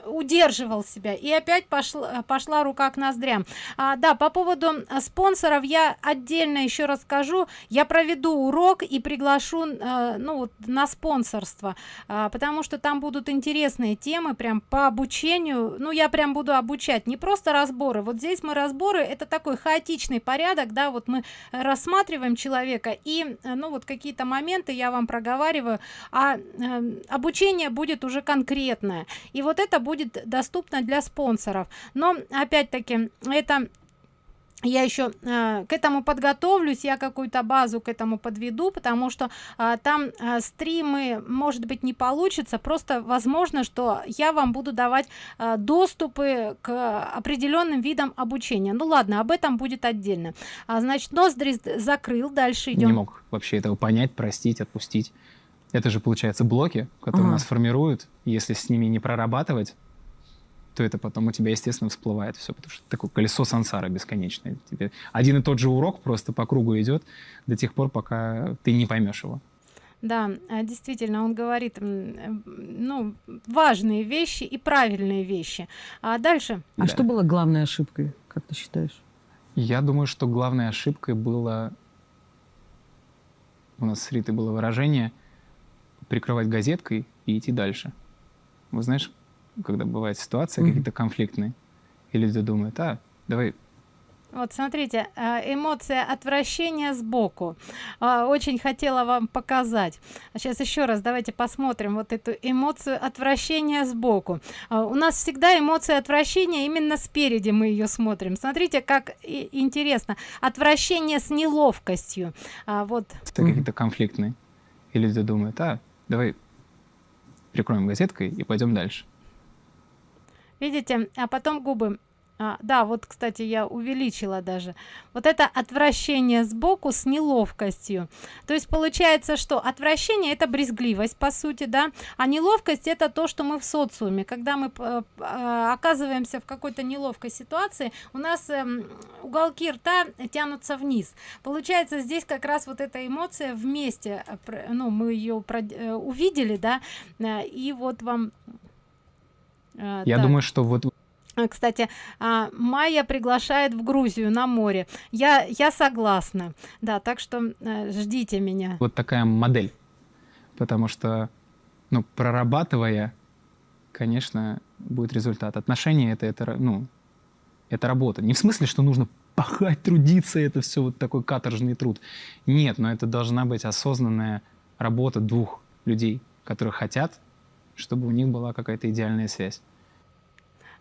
удерживал себя и опять пошла пошла рука к ноздрям. А, да по поводу спонсоров я отдельно еще расскажу. Я проведу урок и приглашу э, ну вот на спонсорство э, потому что там будут интересные темы прям по обучению. Ну я прям буду обучать не просто разбор разборы. Вот здесь мы разборы это такой хаотичный порядок да вот мы рассматриваем человека и э, ну вот какие-то моменты я вам проговариваю а э, обучение будет уже конкретное и вот это будет доступно для спонсоров. Но опять-таки это я еще э, к этому подготовлюсь я какую-то базу к этому подведу потому что э, там э, стримы может быть не получится. Просто возможно что я вам буду давать э, доступы к определенным видам обучения. Ну ладно об этом будет отдельно. А, значит ноздри закрыл дальше идем не мог вообще этого понять простить отпустить. Это же получается блоки которые ага. нас формируют. Если с ними не прорабатывать то это потом у тебя, естественно, всплывает все, потому что такое колесо сансара бесконечное. Тебе один и тот же урок просто по кругу идет до тех пор, пока ты не поймешь его. Да, а, действительно, он говорит, ну, важные вещи и правильные вещи. А дальше? А да. что было главной ошибкой, как ты считаешь? Я думаю, что главной ошибкой было... У нас с Ритой было выражение прикрывать газеткой и идти дальше. Вы знаешь, когда бывает ситуация mm-hmm. какие-то конфликтные, и люди думают, а, давай вот смотрите, а, эмоция отвращения сбоку. А, очень хотела вам показать. Сейчас еще раз давайте посмотрим вот эту эмоцию отвращения сбоку. А, у нас всегда эмоция отвращения именно спереди мы ее смотрим. Смотрите, как интересно. Отвращение с неловкостью. Вот. Какие-то конфликтные. И люди думают, а, давай прикроем газеткой и пойдем дальше. Видите, а потом губы а, да, вот, кстати, я увеличила даже. Вот это отвращение сбоку с неловкостью. То есть получается, что отвращение это брезгливость, по сути, да, а неловкость это то, что мы в социуме. Когда мы э, э, оказываемся в какой-то неловкой ситуации, у нас э, уголки рта тянутся вниз. Получается, здесь как раз вот эта эмоция вместе, э, ну, мы ее увидели, да, и вот вам... Э, я так. думаю, что вот Э, кстати а, майя приглашает в грузию на море. Я я согласна. Да так что э, ждите меня. Вот такая модель. Потому что ну прорабатывая конечно будет результат. Отношения это это ну это работа. Не в смысле что нужно пахать трудиться это все вот такой каторжный труд. Нет но это должна быть осознанная работа двух людей которые хотят чтобы у них была какая-то идеальная связь.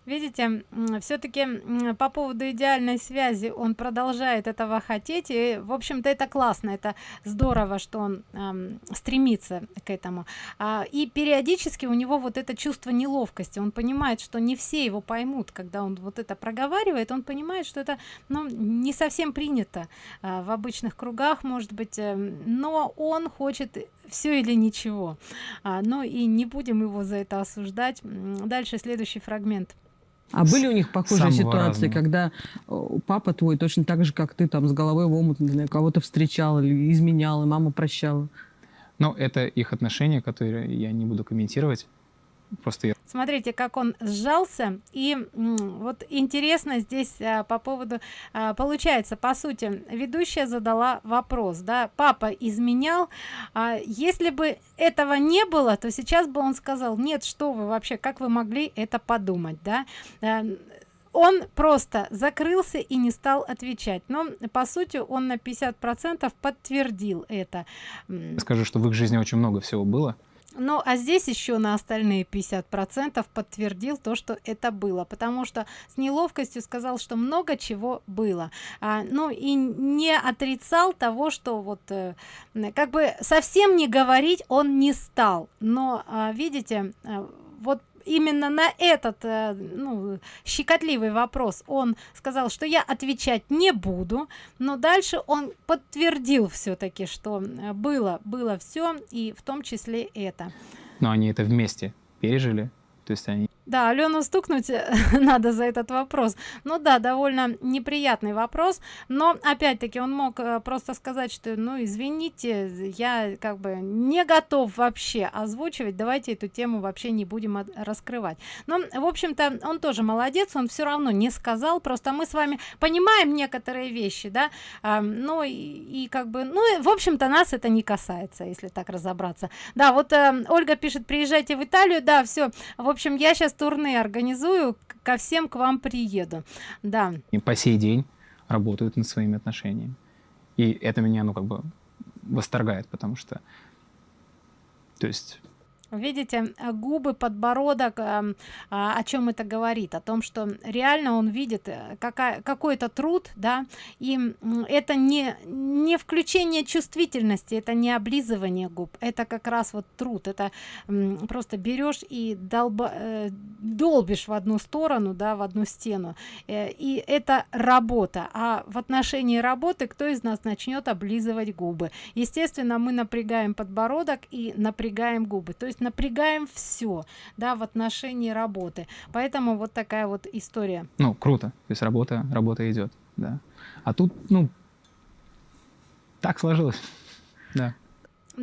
Видите все-таки по поводу идеальной связи он продолжает этого хотеть и в общем-то это классно это здорово что он эм, стремится к этому. А, и периодически у него вот это чувство неловкости. Он понимает что не все его поймут когда он вот это проговаривает. Он понимает что это ну, не совсем принято а, в обычных кругах может быть э, но он хочет все или ничего а, но и не будем его за это осуждать дальше следующий фрагмент а были у них похожие ситуации, разного. когда э, папа твой точно так же, как ты, там с головой в омут, не знаю, кого-то встречал или изменял, и мама прощала? Ну, это их отношения, которые я не буду комментировать. Просто я... Смотрите, как он сжался. И вот интересно здесь а, по поводу... А, получается, по сути, ведущая задала вопрос, да, папа изменял. А, если бы этого не было, то сейчас бы он сказал, нет, что вы вообще, как вы могли это подумать, да? А, он просто закрылся и не стал отвечать но по сути он на 50 процентов подтвердил это скажу что в их жизни очень много всего было ну а здесь еще на остальные 50 процентов подтвердил то что это было потому что с неловкостью сказал что много чего было. А, ну и не отрицал того что вот э, как бы совсем не говорить он не стал. Но а, видите э, вот именно на этот э, ну, щекотливый вопрос он сказал что я отвечать не буду но дальше он подтвердил все-таки что э, было было все и в том числе это. Но они это вместе пережили. То есть они да алену стукнуть надо за этот вопрос. Ну да довольно неприятный вопрос но опять-таки он мог э, просто сказать что ну извините я как бы не готов вообще озвучивать давайте эту тему вообще не будем раскрывать но в общем-то он тоже молодец он все равно не сказал просто мы с вами понимаем некоторые вещи да а, ну и, и как бы ну в общем-то нас это не касается если так разобраться. Да вот э, ольга пишет приезжайте в италию да все в общем я сейчас турне организую ко всем к вам приеду. Да. И по сей день работают над своими отношениями. И это меня ну как бы восторгает потому что то есть видите э, губы подбородок эм, а, о чем это говорит? О том что реально он видит э, какая какой-то труд да и это не не включение чувствительности это не облизывание губ это как раз вот труд это просто берешь и долба, э, долбишь в одну сторону да в одну стену и это работа. А в отношении работы кто из нас начнет облизывать губы? Естественно мы напрягаем подбородок и напрягаем губы. То есть есть напрягаем все да в отношении работы. Поэтому вот такая вот история. Ну круто. То есть работа работа идет да. А тут ну так сложилось. Да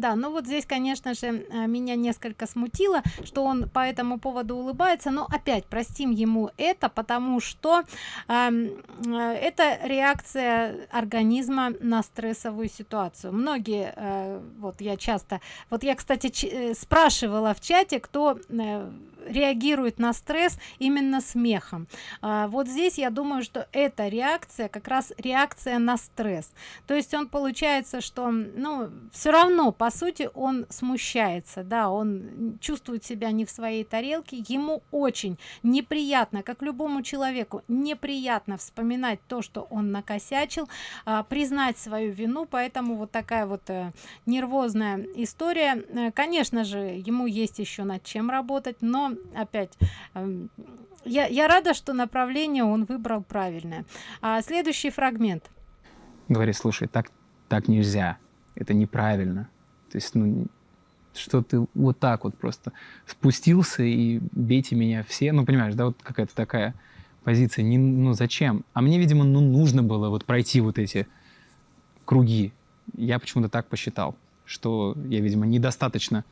да ну вот здесь конечно же э, меня несколько смутило что он по этому поводу улыбается но опять простим ему это потому что эм, э, это реакция организма на стрессовую ситуацию. Многие э, вот я часто вот я кстати э, спрашивала в чате кто э, реагирует на стресс именно смехом. А, вот здесь я думаю что эта реакция как раз реакция на стресс. То есть он получается что ну все равно по сути он смущается да он чувствует себя не в своей тарелке. Ему очень неприятно как любому человеку неприятно вспоминать то что он накосячил а, признать свою вину. Поэтому вот такая вот э, нервозная история. Э, конечно же ему есть еще над чем работать но опять эм, я, я рада что направление он выбрал правильное. А следующий фрагмент. Говорит слушай так так нельзя. Это неправильно то есть ну что ты вот так вот просто спустился и бейте меня все. Ну понимаешь да вот какая-то такая позиция. Не ну зачем? А мне видимо ну нужно было вот пройти вот эти круги. Я почему-то так посчитал что я видимо недостаточно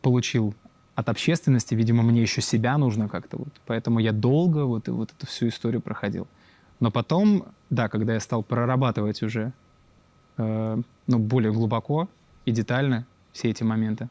получил от общественности, видимо, мне еще себя нужно как-то вот, поэтому я долго вот, вот эту всю историю проходил. Но потом, да, когда я стал прорабатывать уже, э, ну, более глубоко и детально все эти моменты,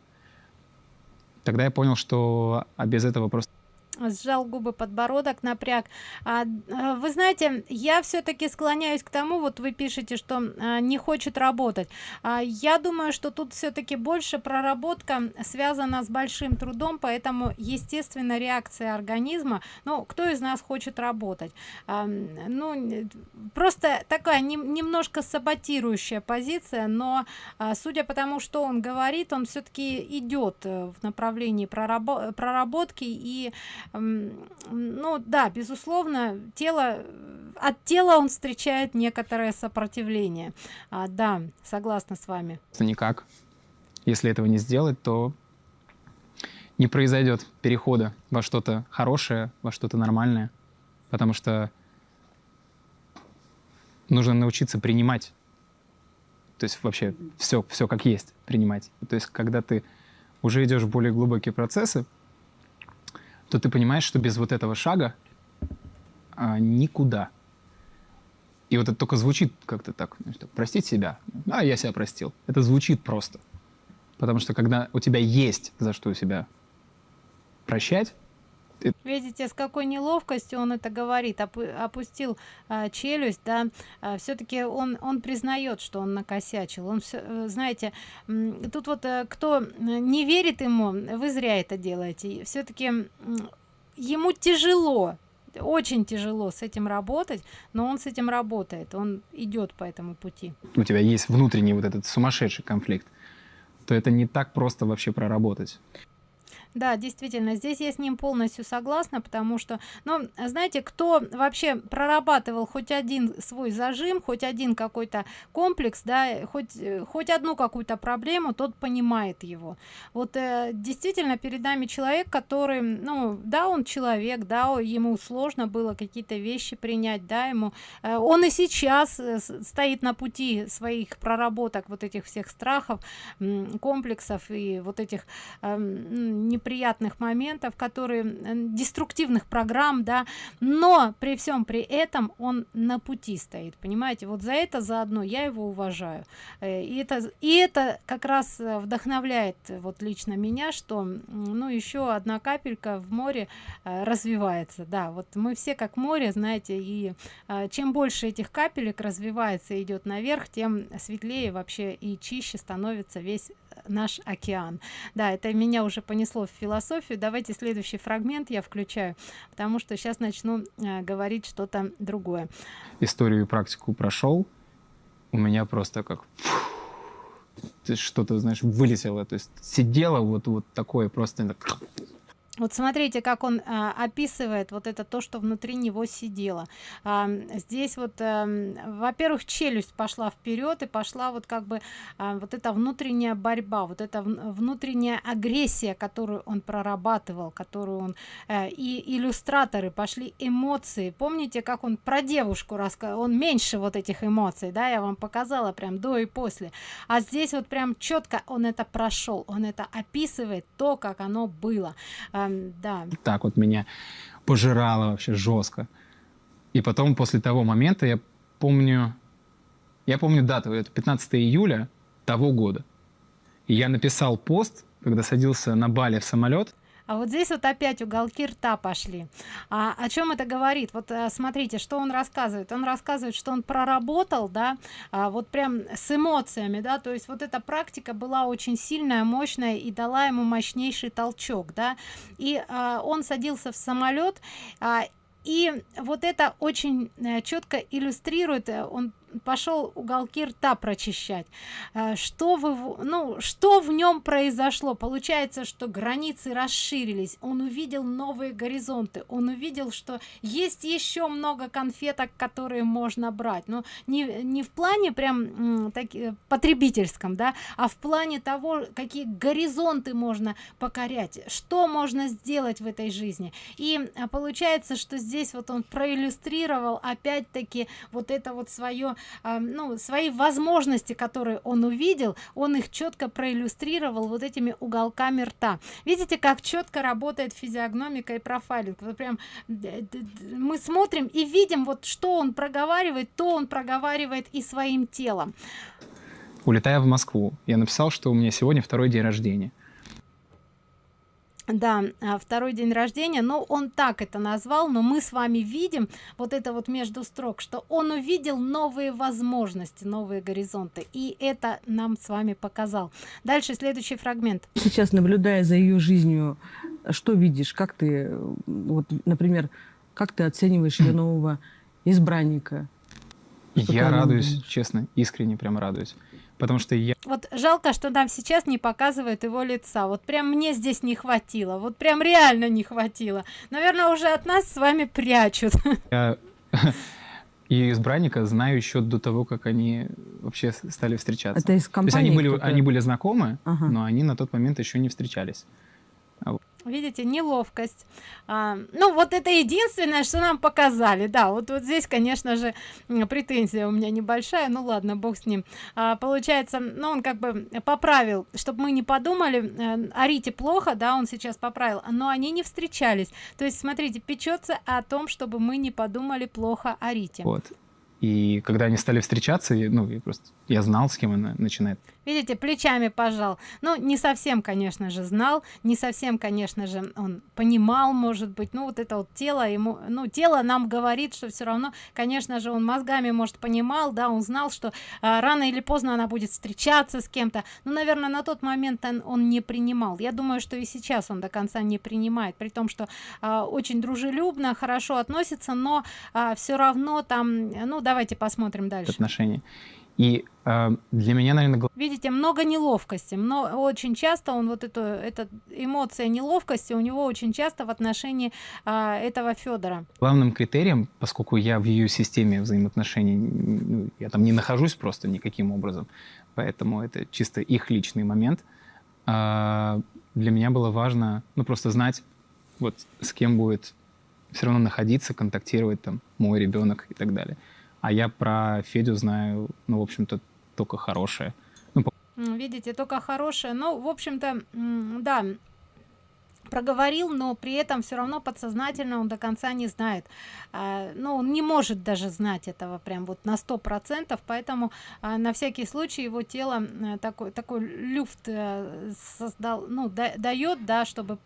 тогда я понял, что а без этого просто сжал губы подбородок напряг. А, а, вы знаете я все-таки склоняюсь к тому вот вы пишете что а, не хочет работать. А, я думаю что тут все-таки больше проработка связана с большим трудом поэтому естественно реакция организма. Ну кто из нас хочет работать? А, ну просто такая не, немножко саботирующая позиция но а, судя по тому что он говорит он все-таки идет э, в направлении прорабо проработки и ну да безусловно тело от тела он встречает некоторое сопротивление. А, да согласна с вами. Никак. Если этого не сделать то не произойдет перехода во что-то хорошее во что-то нормальное потому что нужно научиться принимать. То есть вообще все все как есть принимать. То есть когда ты уже идешь в более глубокие процессы то ты понимаешь, что без вот этого шага а, никуда. И вот это только звучит как-то так, так, простить себя. А, я себя простил. Это звучит просто. Потому что когда у тебя есть за что себя прощать, Видите, с какой неловкостью он это говорит, опустил а, челюсть, да, а, все-таки он, он признает, что он накосячил. Он все, э, знаете, тут вот э, кто не верит ему, вы зря это делаете. Все-таки ему тяжело, очень тяжело с этим работать, но он с этим работает, он идет по этому пути. У тебя есть внутренний вот этот сумасшедший конфликт, то это не так просто вообще проработать. Да, действительно, здесь я с ним полностью согласна, потому что, ну, знаете, кто вообще прорабатывал хоть один свой зажим, хоть один какой-то комплекс, да, хоть, хоть одну какую-то проблему, тот понимает его. Вот э, действительно перед нами человек, который, ну, да, он человек, да, ему сложно было какие-то вещи принять, да, ему, э, он и сейчас э, стоит на пути своих проработок вот этих всех страхов, комплексов и вот этих э, не неприятных моментов которые деструктивных программ да но при всем при этом он на пути стоит понимаете? Вот за это заодно я его уважаю. Э, и это и это как раз э, вдохновляет вот лично меня что ну еще одна капелька в море э, развивается. Да вот мы все как море знаете и чем больше этих капелек развивается идет наверх тем светлее вообще и чище становится весь наш океан. Да это меня уже понесло в философию. Давайте следующий фрагмент я включаю потому что сейчас начну э, говорить что-то другое. Историю и практику прошел у меня просто как что-то знаешь вылетело. То есть сидела вот вот такое просто вот смотрите как он а, описывает вот это то что внутри него сидело. А, здесь вот а, во-первых челюсть пошла вперед и пошла вот как бы а, вот эта внутренняя борьба вот эта внутренняя агрессия которую он прорабатывал которую он а, и иллюстраторы пошли эмоции. Помните как он про девушку рассказал он меньше вот этих эмоций да я вам показала прям до и после. А здесь вот прям четко он это прошел он это описывает то как оно было. А, да. Так вот меня пожирало вообще жестко. И потом, после того момента, я помню, я помню дату, это 15 июля того года. И я написал пост, когда садился на Бали в самолет, а вот здесь вот опять уголки рта пошли. А, о чем это говорит? Вот а, смотрите что он рассказывает. Он рассказывает что он проработал да а, вот прям с эмоциями да. То есть вот эта практика была очень сильная мощная и дала ему мощнейший толчок да. И а, он садился в самолет а, и вот это очень э, четко иллюстрирует э, он пошел уголки рта прочищать. Э, что вы ну что в нем произошло? Получается что границы расширились. Он увидел новые горизонты. Он увидел что есть еще много конфеток которые можно брать. Но не не в плане прям так потребительском да а в плане того какие горизонты можно покорять что можно сделать в этой жизни. И а, получается что здесь вот он проиллюстрировал опять-таки вот это вот свое э, ну свои возможности которые он увидел он их четко проиллюстрировал вот этими уголками рта. Видите как четко работает физиогномика и профайлинг? Вот прям мы смотрим и видим вот что он проговаривает то он проговаривает и своим телом. Улетая в москву я написал что у меня сегодня второй день рождения да а, второй день рождения но он так это назвал но мы с вами видим вот это вот между строк что он увидел новые возможности новые горизонты и это нам с вами показал. Дальше следующий фрагмент. Сейчас наблюдая за ее жизнью что видишь? Как ты вот например как ты оцениваешь ее нового избранника? Я радуюсь честно искренне прям радуюсь потому что я вот жалко что нам сейчас не показывают его лица. Вот прям мне здесь не хватило. Вот прям реально не хватило. Наверное уже от нас с вами прячут. Я... и избранника знаю еще до того как они вообще стали встречаться. Это из компании То есть они были они были знакомы ага. но они на тот момент еще не встречались видите неловкость. А, ну вот это единственное что нам показали. Да вот вот здесь конечно же претензия у меня небольшая. Ну ладно бог с ним. А, получается ну он как бы поправил чтобы мы не подумали э, о рите плохо да он сейчас поправил но они не встречались. То есть смотрите печется о том чтобы мы не подумали плохо о рите вот. И когда они стали встречаться, ну, я просто я знал, с кем она начинает. Видите, плечами пожал. Ну, не совсем, конечно же, знал, не совсем, конечно же, он понимал, может быть, ну, вот это вот тело ему, ну, тело нам говорит, что все равно, конечно же, он мозгами, может, понимал, да, он знал, что а, рано или поздно она будет встречаться с кем-то. Ну, наверное, на тот момент он, он не принимал. Я думаю, что и сейчас он до конца не принимает, при том, что а, очень дружелюбно, хорошо относится, но а, все равно там, ну, давайте посмотрим дальше. Отношения. И э, для меня, наверное... Видите, много неловкости. Но очень часто он вот эту, эта эмоция неловкости у него очень часто в отношении э, этого Федора. Главным критерием, поскольку я в ее системе взаимоотношений, ну, я там не нахожусь просто никаким образом, поэтому это чисто их личный момент, э, для меня было важно, ну, просто знать, вот с кем будет все равно находиться, контактировать там мой ребенок и так далее а я про Федю знаю, ну, в общем-то, только хорошее. Ну, Видите, только хорошее. Ну, в общем-то, да, проговорил но при этом все равно подсознательно он до конца не знает. А, ну он не может даже знать этого прям вот на сто процентов поэтому а, на всякий случай его тело а, такой такой люфт а, создал ну да, дает да чтобы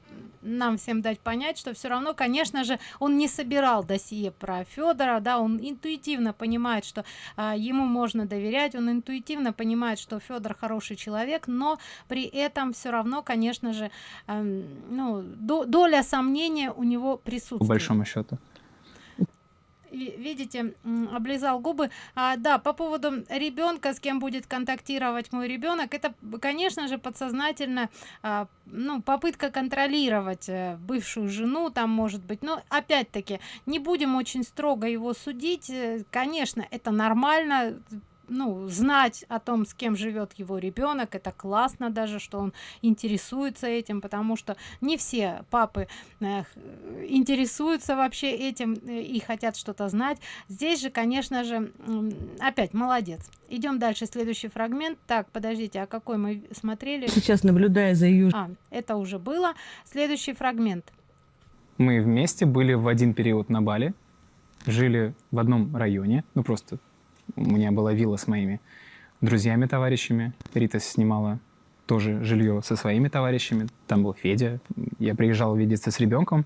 нам всем дать понять что все равно конечно же он не собирал досье про федора да он интуитивно понимает что а, ему можно доверять он интуитивно понимает что федор хороший человек но при этом все равно конечно же а, ну до, доля сомнения у него присутствует. По большому счету. видите облизал губы а, да по поводу ребенка с кем будет контактировать мой ребенок это конечно же подсознательно а, ну попытка контролировать э, бывшую жену там может быть но опять-таки не будем очень строго его судить э, конечно это нормально ну знать о том с кем живет его ребенок это классно даже что он интересуется этим потому что не все папы э, интересуются вообще этим э, и хотят что-то знать. Здесь же конечно же опять молодец. Идем дальше следующий фрагмент. Так подождите а какой мы смотрели? Сейчас наблюдая за ее а, это уже было. Следующий фрагмент. Мы вместе были в один период на бали. Жили в одном районе ну просто у меня была вилла с моими друзьями, товарищами. Рита снимала тоже жилье со своими товарищами. Там был Федя. Я приезжал видеться с ребенком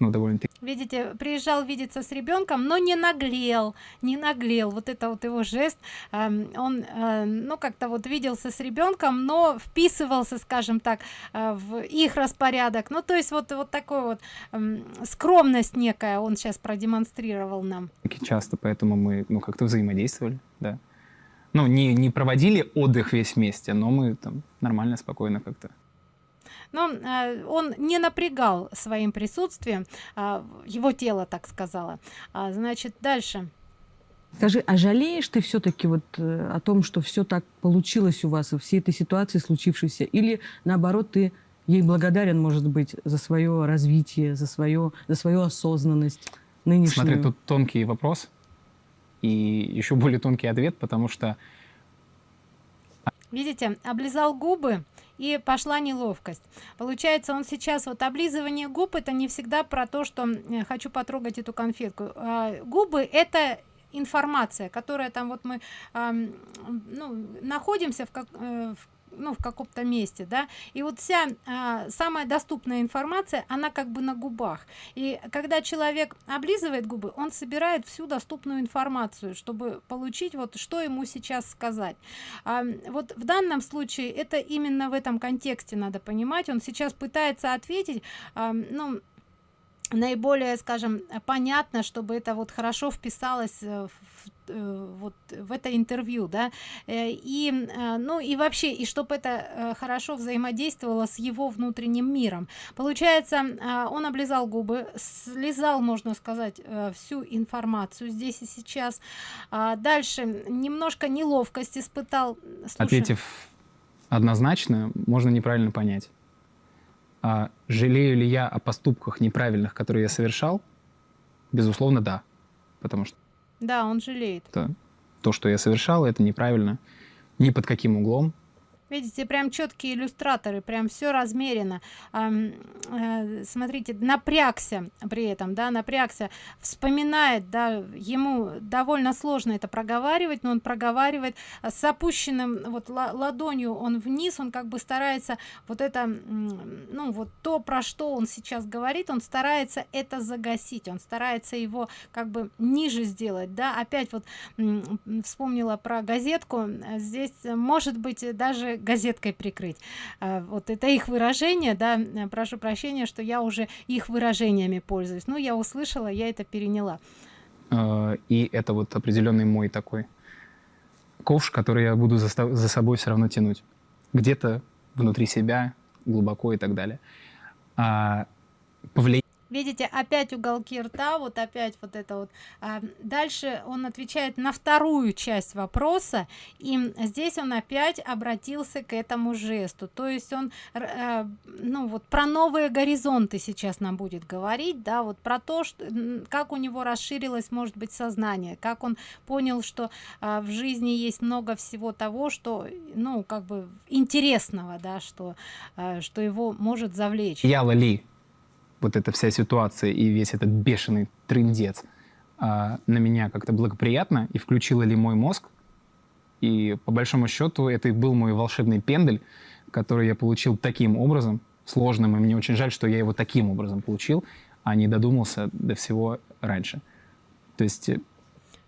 ну, довольно-таки. Видите, приезжал видеться с ребенком, но не наглел, не наглел. Вот это вот его жест. Э, он, э, ну, как-то вот виделся с ребенком, но вписывался, скажем так, э, в их распорядок. Ну, то есть вот, вот такой вот э, скромность некая он сейчас продемонстрировал нам. Часто, поэтому мы, ну, как-то взаимодействовали, да. Ну, не, не проводили отдых весь вместе, но мы там нормально, спокойно как-то но э, он не напрягал своим присутствием э, его тело так сказала а, значит дальше Скажи, а жалеешь ты все-таки вот э, о том, что все так получилось у вас, в всей этой ситуации случившейся? Или наоборот, ты ей благодарен, может быть, за свое развитие, за, свое, за свою осознанность нынешнюю? Смотри, тут тонкий вопрос и еще более тонкий ответ, потому что... Видите, облизал губы, и пошла неловкость. Получается он сейчас вот облизывание губ это не всегда про то что хочу потрогать эту конфетку а, губы это информация которая там вот мы а, ну, находимся в, как, э, в ну, в каком-то месте, да, и вот вся а, самая доступная информация, она как бы на губах. И когда человек облизывает губы, он собирает всю доступную информацию, чтобы получить вот, что ему сейчас сказать. А, вот в данном случае это именно в этом контексте надо понимать. Он сейчас пытается ответить, а, ну, наиболее скажем понятно чтобы это вот хорошо вписалось э, в, э, вот в это интервью да. Э, и ну и вообще и чтобы это хорошо взаимодействовало с его внутренним миром. Получается он облизал губы слезал можно сказать всю информацию здесь и сейчас. А дальше немножко неловкость испытал. Слушай. ответив однозначно можно неправильно понять а жалею ли я о поступках неправильных, которые я совершал? Безусловно, да. Потому что... Да, он жалеет. То, то что я совершал, это неправильно. Ни под каким углом видите прям четкие иллюстраторы прям все размерено. Э, смотрите напрягся при этом да напрягся вспоминает да ему довольно сложно это проговаривать но он проговаривает с опущенным вот ладонью он вниз он как бы старается вот это ну вот то про что он сейчас говорит он старается это загасить он старается его как бы ниже сделать да. Опять вот вспомнила про газетку. Здесь может быть даже газеткой прикрыть. А, вот это их выражение да прошу прощения что я уже их выражениями пользуюсь. Ну я услышала я это переняла. А, и это вот определенный мой такой ковш который я буду за, собой все равно тянуть. Где-то внутри себя глубоко и так далее. А, повлиять видите опять уголки рта вот опять вот это вот. А, дальше он отвечает на вторую часть вопроса и здесь он опять обратился к этому жесту. То есть он а, ну вот про новые горизонты сейчас нам будет говорить да вот про то что как у него расширилось может быть сознание как он понял что а, в жизни есть много всего того что ну как бы интересного да что что его может завлечь. Я ли вот эта вся ситуация и весь этот бешеный трындец а, на меня как-то благоприятно и включила ли мой мозг. И по большому счету это и был мой волшебный пендель, который я получил таким образом, сложным, и мне очень жаль, что я его таким образом получил, а не додумался до всего раньше. То есть... Э,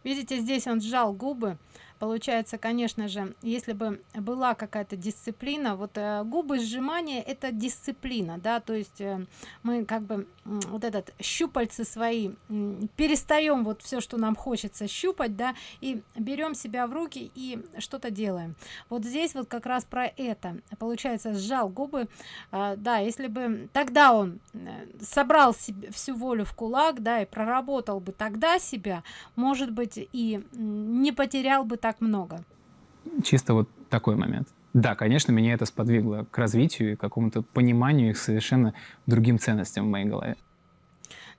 Видите, здесь он сжал губы, получается конечно же если бы была какая-то дисциплина вот э, губы сжимания это дисциплина да то есть э, мы как бы вот этот щупальцы свои перестаем вот все что нам хочется щупать да и берем себя в руки и что-то делаем. Вот здесь вот как раз про это получается сжал губы. А, да если бы тогда он э, собрал себе всю волю в кулак да и проработал бы тогда себя может быть и не потерял бы так много чисто вот такой момент да, конечно, меня это сподвигло к развитию и какому-то пониманию их совершенно другим ценностям в моей голове.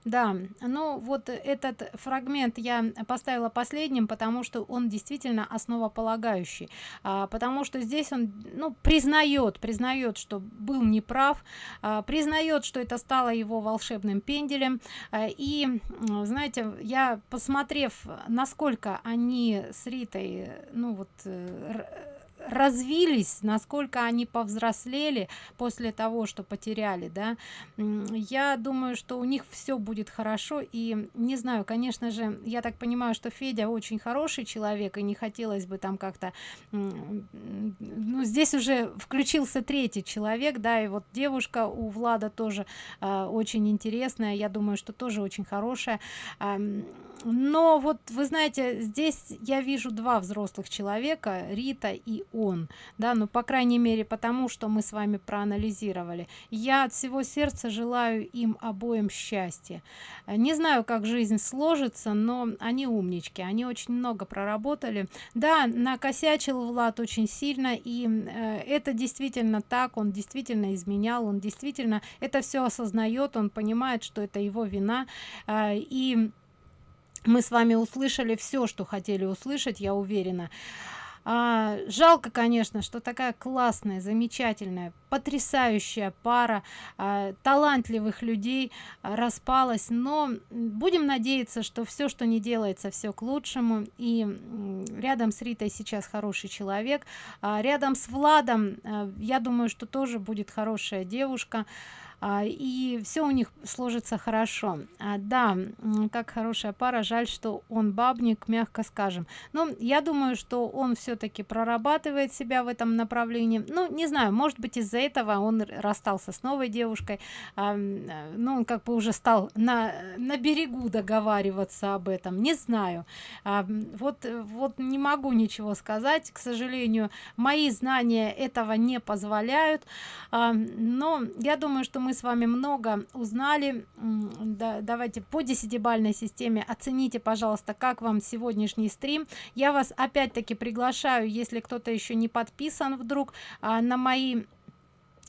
Да, ну вот этот фрагмент я поставила последним, потому что он действительно основополагающий, а, потому что здесь он ну, признает, признает, что был неправ, а, признает, что это стало его волшебным пенделем. А, и, знаете, я посмотрев, насколько они с Ритой, ну вот, э, развились насколько они повзрослели после того что потеряли да. Я думаю что у них все будет хорошо. И не знаю конечно же я так понимаю что федя очень хороший человек и не хотелось бы там как-то ну здесь уже включился третий человек да и вот девушка у влада тоже э, очень интересная я думаю что тоже очень хорошая. Э, но вот вы знаете здесь я вижу два взрослых человека рита и он да ну по крайней мере потому что мы с вами проанализировали. Я от всего сердца желаю им обоим счастья. Не знаю как жизнь сложится но они умнички они очень много проработали. Да накосячил влад очень сильно и э, это действительно так он действительно изменял он действительно это все осознает он понимает что это его вина. Э, и мы с вами услышали все что хотели услышать я уверена а, жалко конечно что такая классная замечательная потрясающая пара а, талантливых людей а, распалась. Но будем надеяться что все что не делается все к лучшему. И рядом с ритой сейчас хороший человек. А, рядом с владом а, я думаю что тоже будет хорошая девушка. а, и все у них сложится хорошо. А, да как хорошая пара жаль что он бабник мягко скажем. Но я думаю что он все-таки прорабатывает себя в этом направлении. Ну не знаю может быть из-за этого он расстался с новой девушкой. А, ну он как бы уже стал на на берегу договариваться об этом. Не знаю. А, вот вот не могу ничего сказать. К сожалению мои знания этого не позволяют. А, но я думаю что мы с вами много узнали. Да, давайте по десятибальной системе оцените пожалуйста как вам сегодняшний стрим. Я вас опять-таки приглашаю если кто-то еще не подписан вдруг а, на мои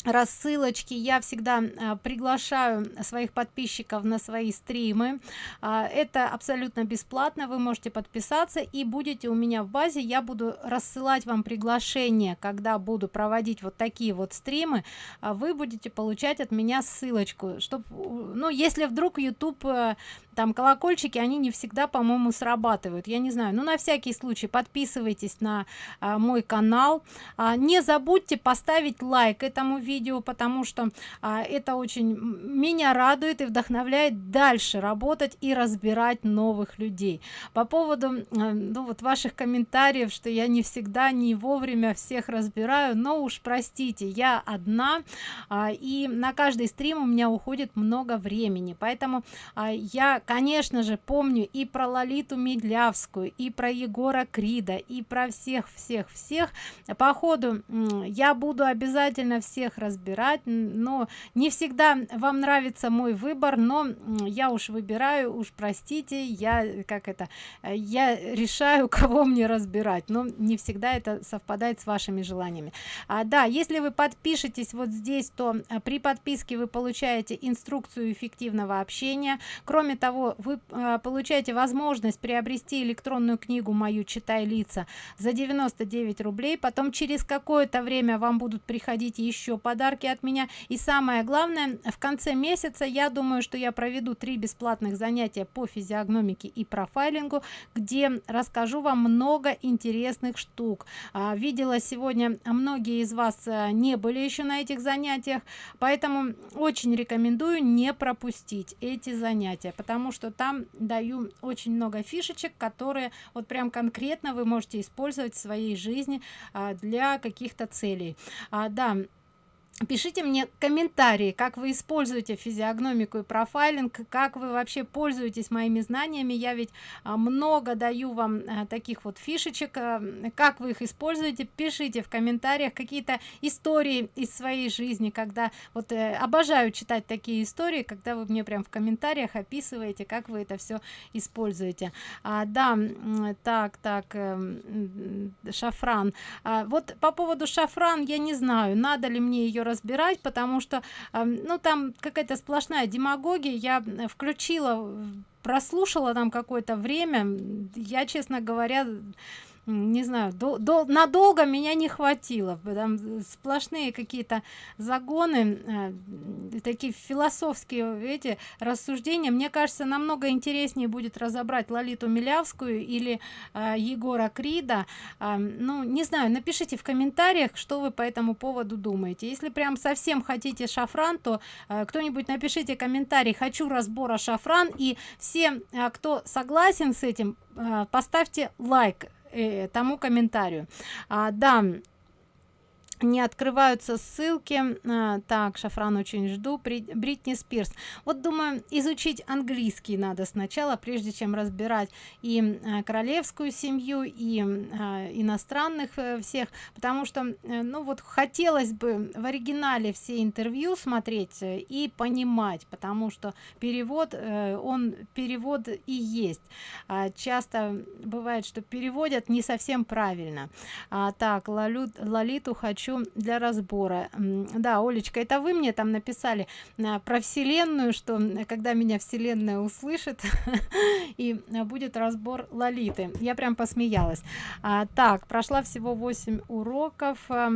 рассылочки. Я всегда а, приглашаю своих подписчиков на свои стримы. А, это абсолютно бесплатно. Вы можете подписаться и будете у меня в базе. Я буду рассылать вам приглашение когда буду проводить вот такие вот стримы. А вы будете получать от меня ссылочку чтобы ну если вдруг youtube э, там колокольчики они не всегда по моему срабатывают. Я не знаю ну на всякий случай подписывайтесь на а, мой канал. А, не забудьте поставить лайк этому видео потому что а, это очень меня радует и вдохновляет дальше работать и разбирать новых людей. По поводу а, ну вот ваших комментариев что я не всегда не вовремя всех разбираю но уж простите я одна а, и на каждый стрим у меня уходит много времени. Поэтому а, я конечно же помню и про лолиту медлявскую и про егора крида и про всех всех всех. По ходу я буду обязательно всех разбирать но не всегда вам нравится мой выбор но я уж выбираю уж простите я как это я решаю кого мне разбирать. Но не всегда это совпадает с вашими желаниями. А, да если вы подпишетесь вот здесь то а, при подписке вы получаете инструкцию эффективного общения. Кроме того того вы э, получаете возможность приобрести электронную книгу мою читай лица за 99 рублей. Потом через какое-то время вам будут приходить еще подарки от меня. И самое главное в конце месяца я думаю что я проведу три бесплатных занятия по физиогномике и профайлингу где расскажу вам много интересных штук. А, видела сегодня многие из вас э, не были еще на этих занятиях поэтому очень рекомендую не пропустить эти занятия потому потому что там даю очень много фишечек которые вот прям конкретно вы можете использовать в своей жизни а, для каких-то целей. А, да пишите мне комментарии как вы используете физиогномику и профайлинг как вы вообще пользуетесь моими знаниями. Я ведь а, много даю вам а, таких вот фишечек а, как вы их используете. Пишите в комментариях какие-то истории из своей жизни когда вот э, обожаю читать такие истории когда вы мне прям в комментариях описываете как вы это все используете. А, да так так э, шафран. А, вот по поводу шафран я не знаю надо ли мне ее разбирать потому что ну там какая-то сплошная демагогия. Я включила прослушала там какое-то время. Я честно говоря не знаю до, до, надолго меня не хватило. Там сплошные какие-то загоны э, такие философские эти рассуждения. Мне кажется намного интереснее будет разобрать лолиту милявскую или э, егора крида. Э, ну не знаю напишите в комментариях что вы по этому поводу думаете. Если прям совсем хотите шафран то э, кто-нибудь напишите комментарий хочу разбора шафран и все э, кто согласен с этим э, поставьте лайк. э, тому комментарию. А, да не открываются ссылки а, так шафран очень жду бритни спирс вот думаю изучить английский надо сначала прежде чем разбирать и а, королевскую семью и а, иностранных а, всех потому что а, ну вот хотелось бы в оригинале все интервью смотреть э, и понимать потому что перевод он перевод и есть. Часто бывает что переводят не совсем правильно. Так лолю, лолиту хочу хочу для разбора. Да олечка это вы мне там написали а, про вселенную что когда меня вселенная услышит и будет разбор лолиты. Я прям посмеялась. А, так прошла всего 8 уроков а,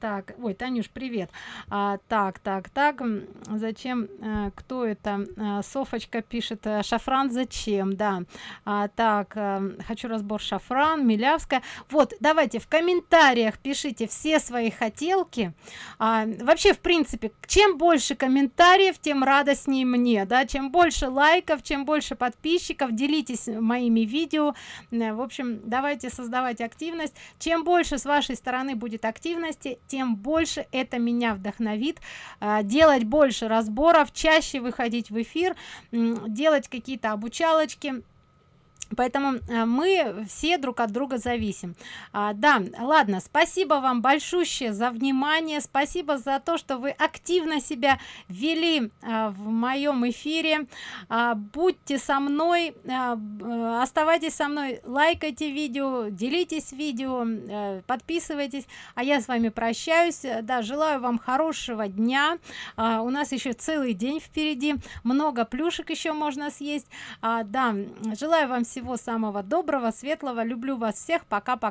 так ой танюш привет. А, так так так зачем а, кто это а, софочка пишет шафран зачем? Да. А, так а, хочу разбор шафран милявская вот давайте в комментариях пишите все свои хотелки. А, вообще в принципе чем больше комментариев тем радостнее мне да. Чем больше лайков чем больше подписчиков делитесь моими видео. Э, в общем давайте создавать активность. Чем больше с вашей стороны будет активности тем больше это меня вдохновит. А, делать больше разборов чаще выходить в эфир делать какие-то обучалочки поэтому э, мы все друг от друга зависим. А, да ладно спасибо вам большущее за внимание спасибо за то что вы активно себя вели а, в моем эфире. А, будьте со мной а, э, оставайтесь со мной лайкайте видео делитесь видео а, подписывайтесь. А я с вами прощаюсь. Да желаю вам хорошего дня. А, у нас еще целый день впереди. Много плюшек еще можно съесть. А, да желаю вам всего всего самого доброго светлого. Люблю вас всех. Пока пока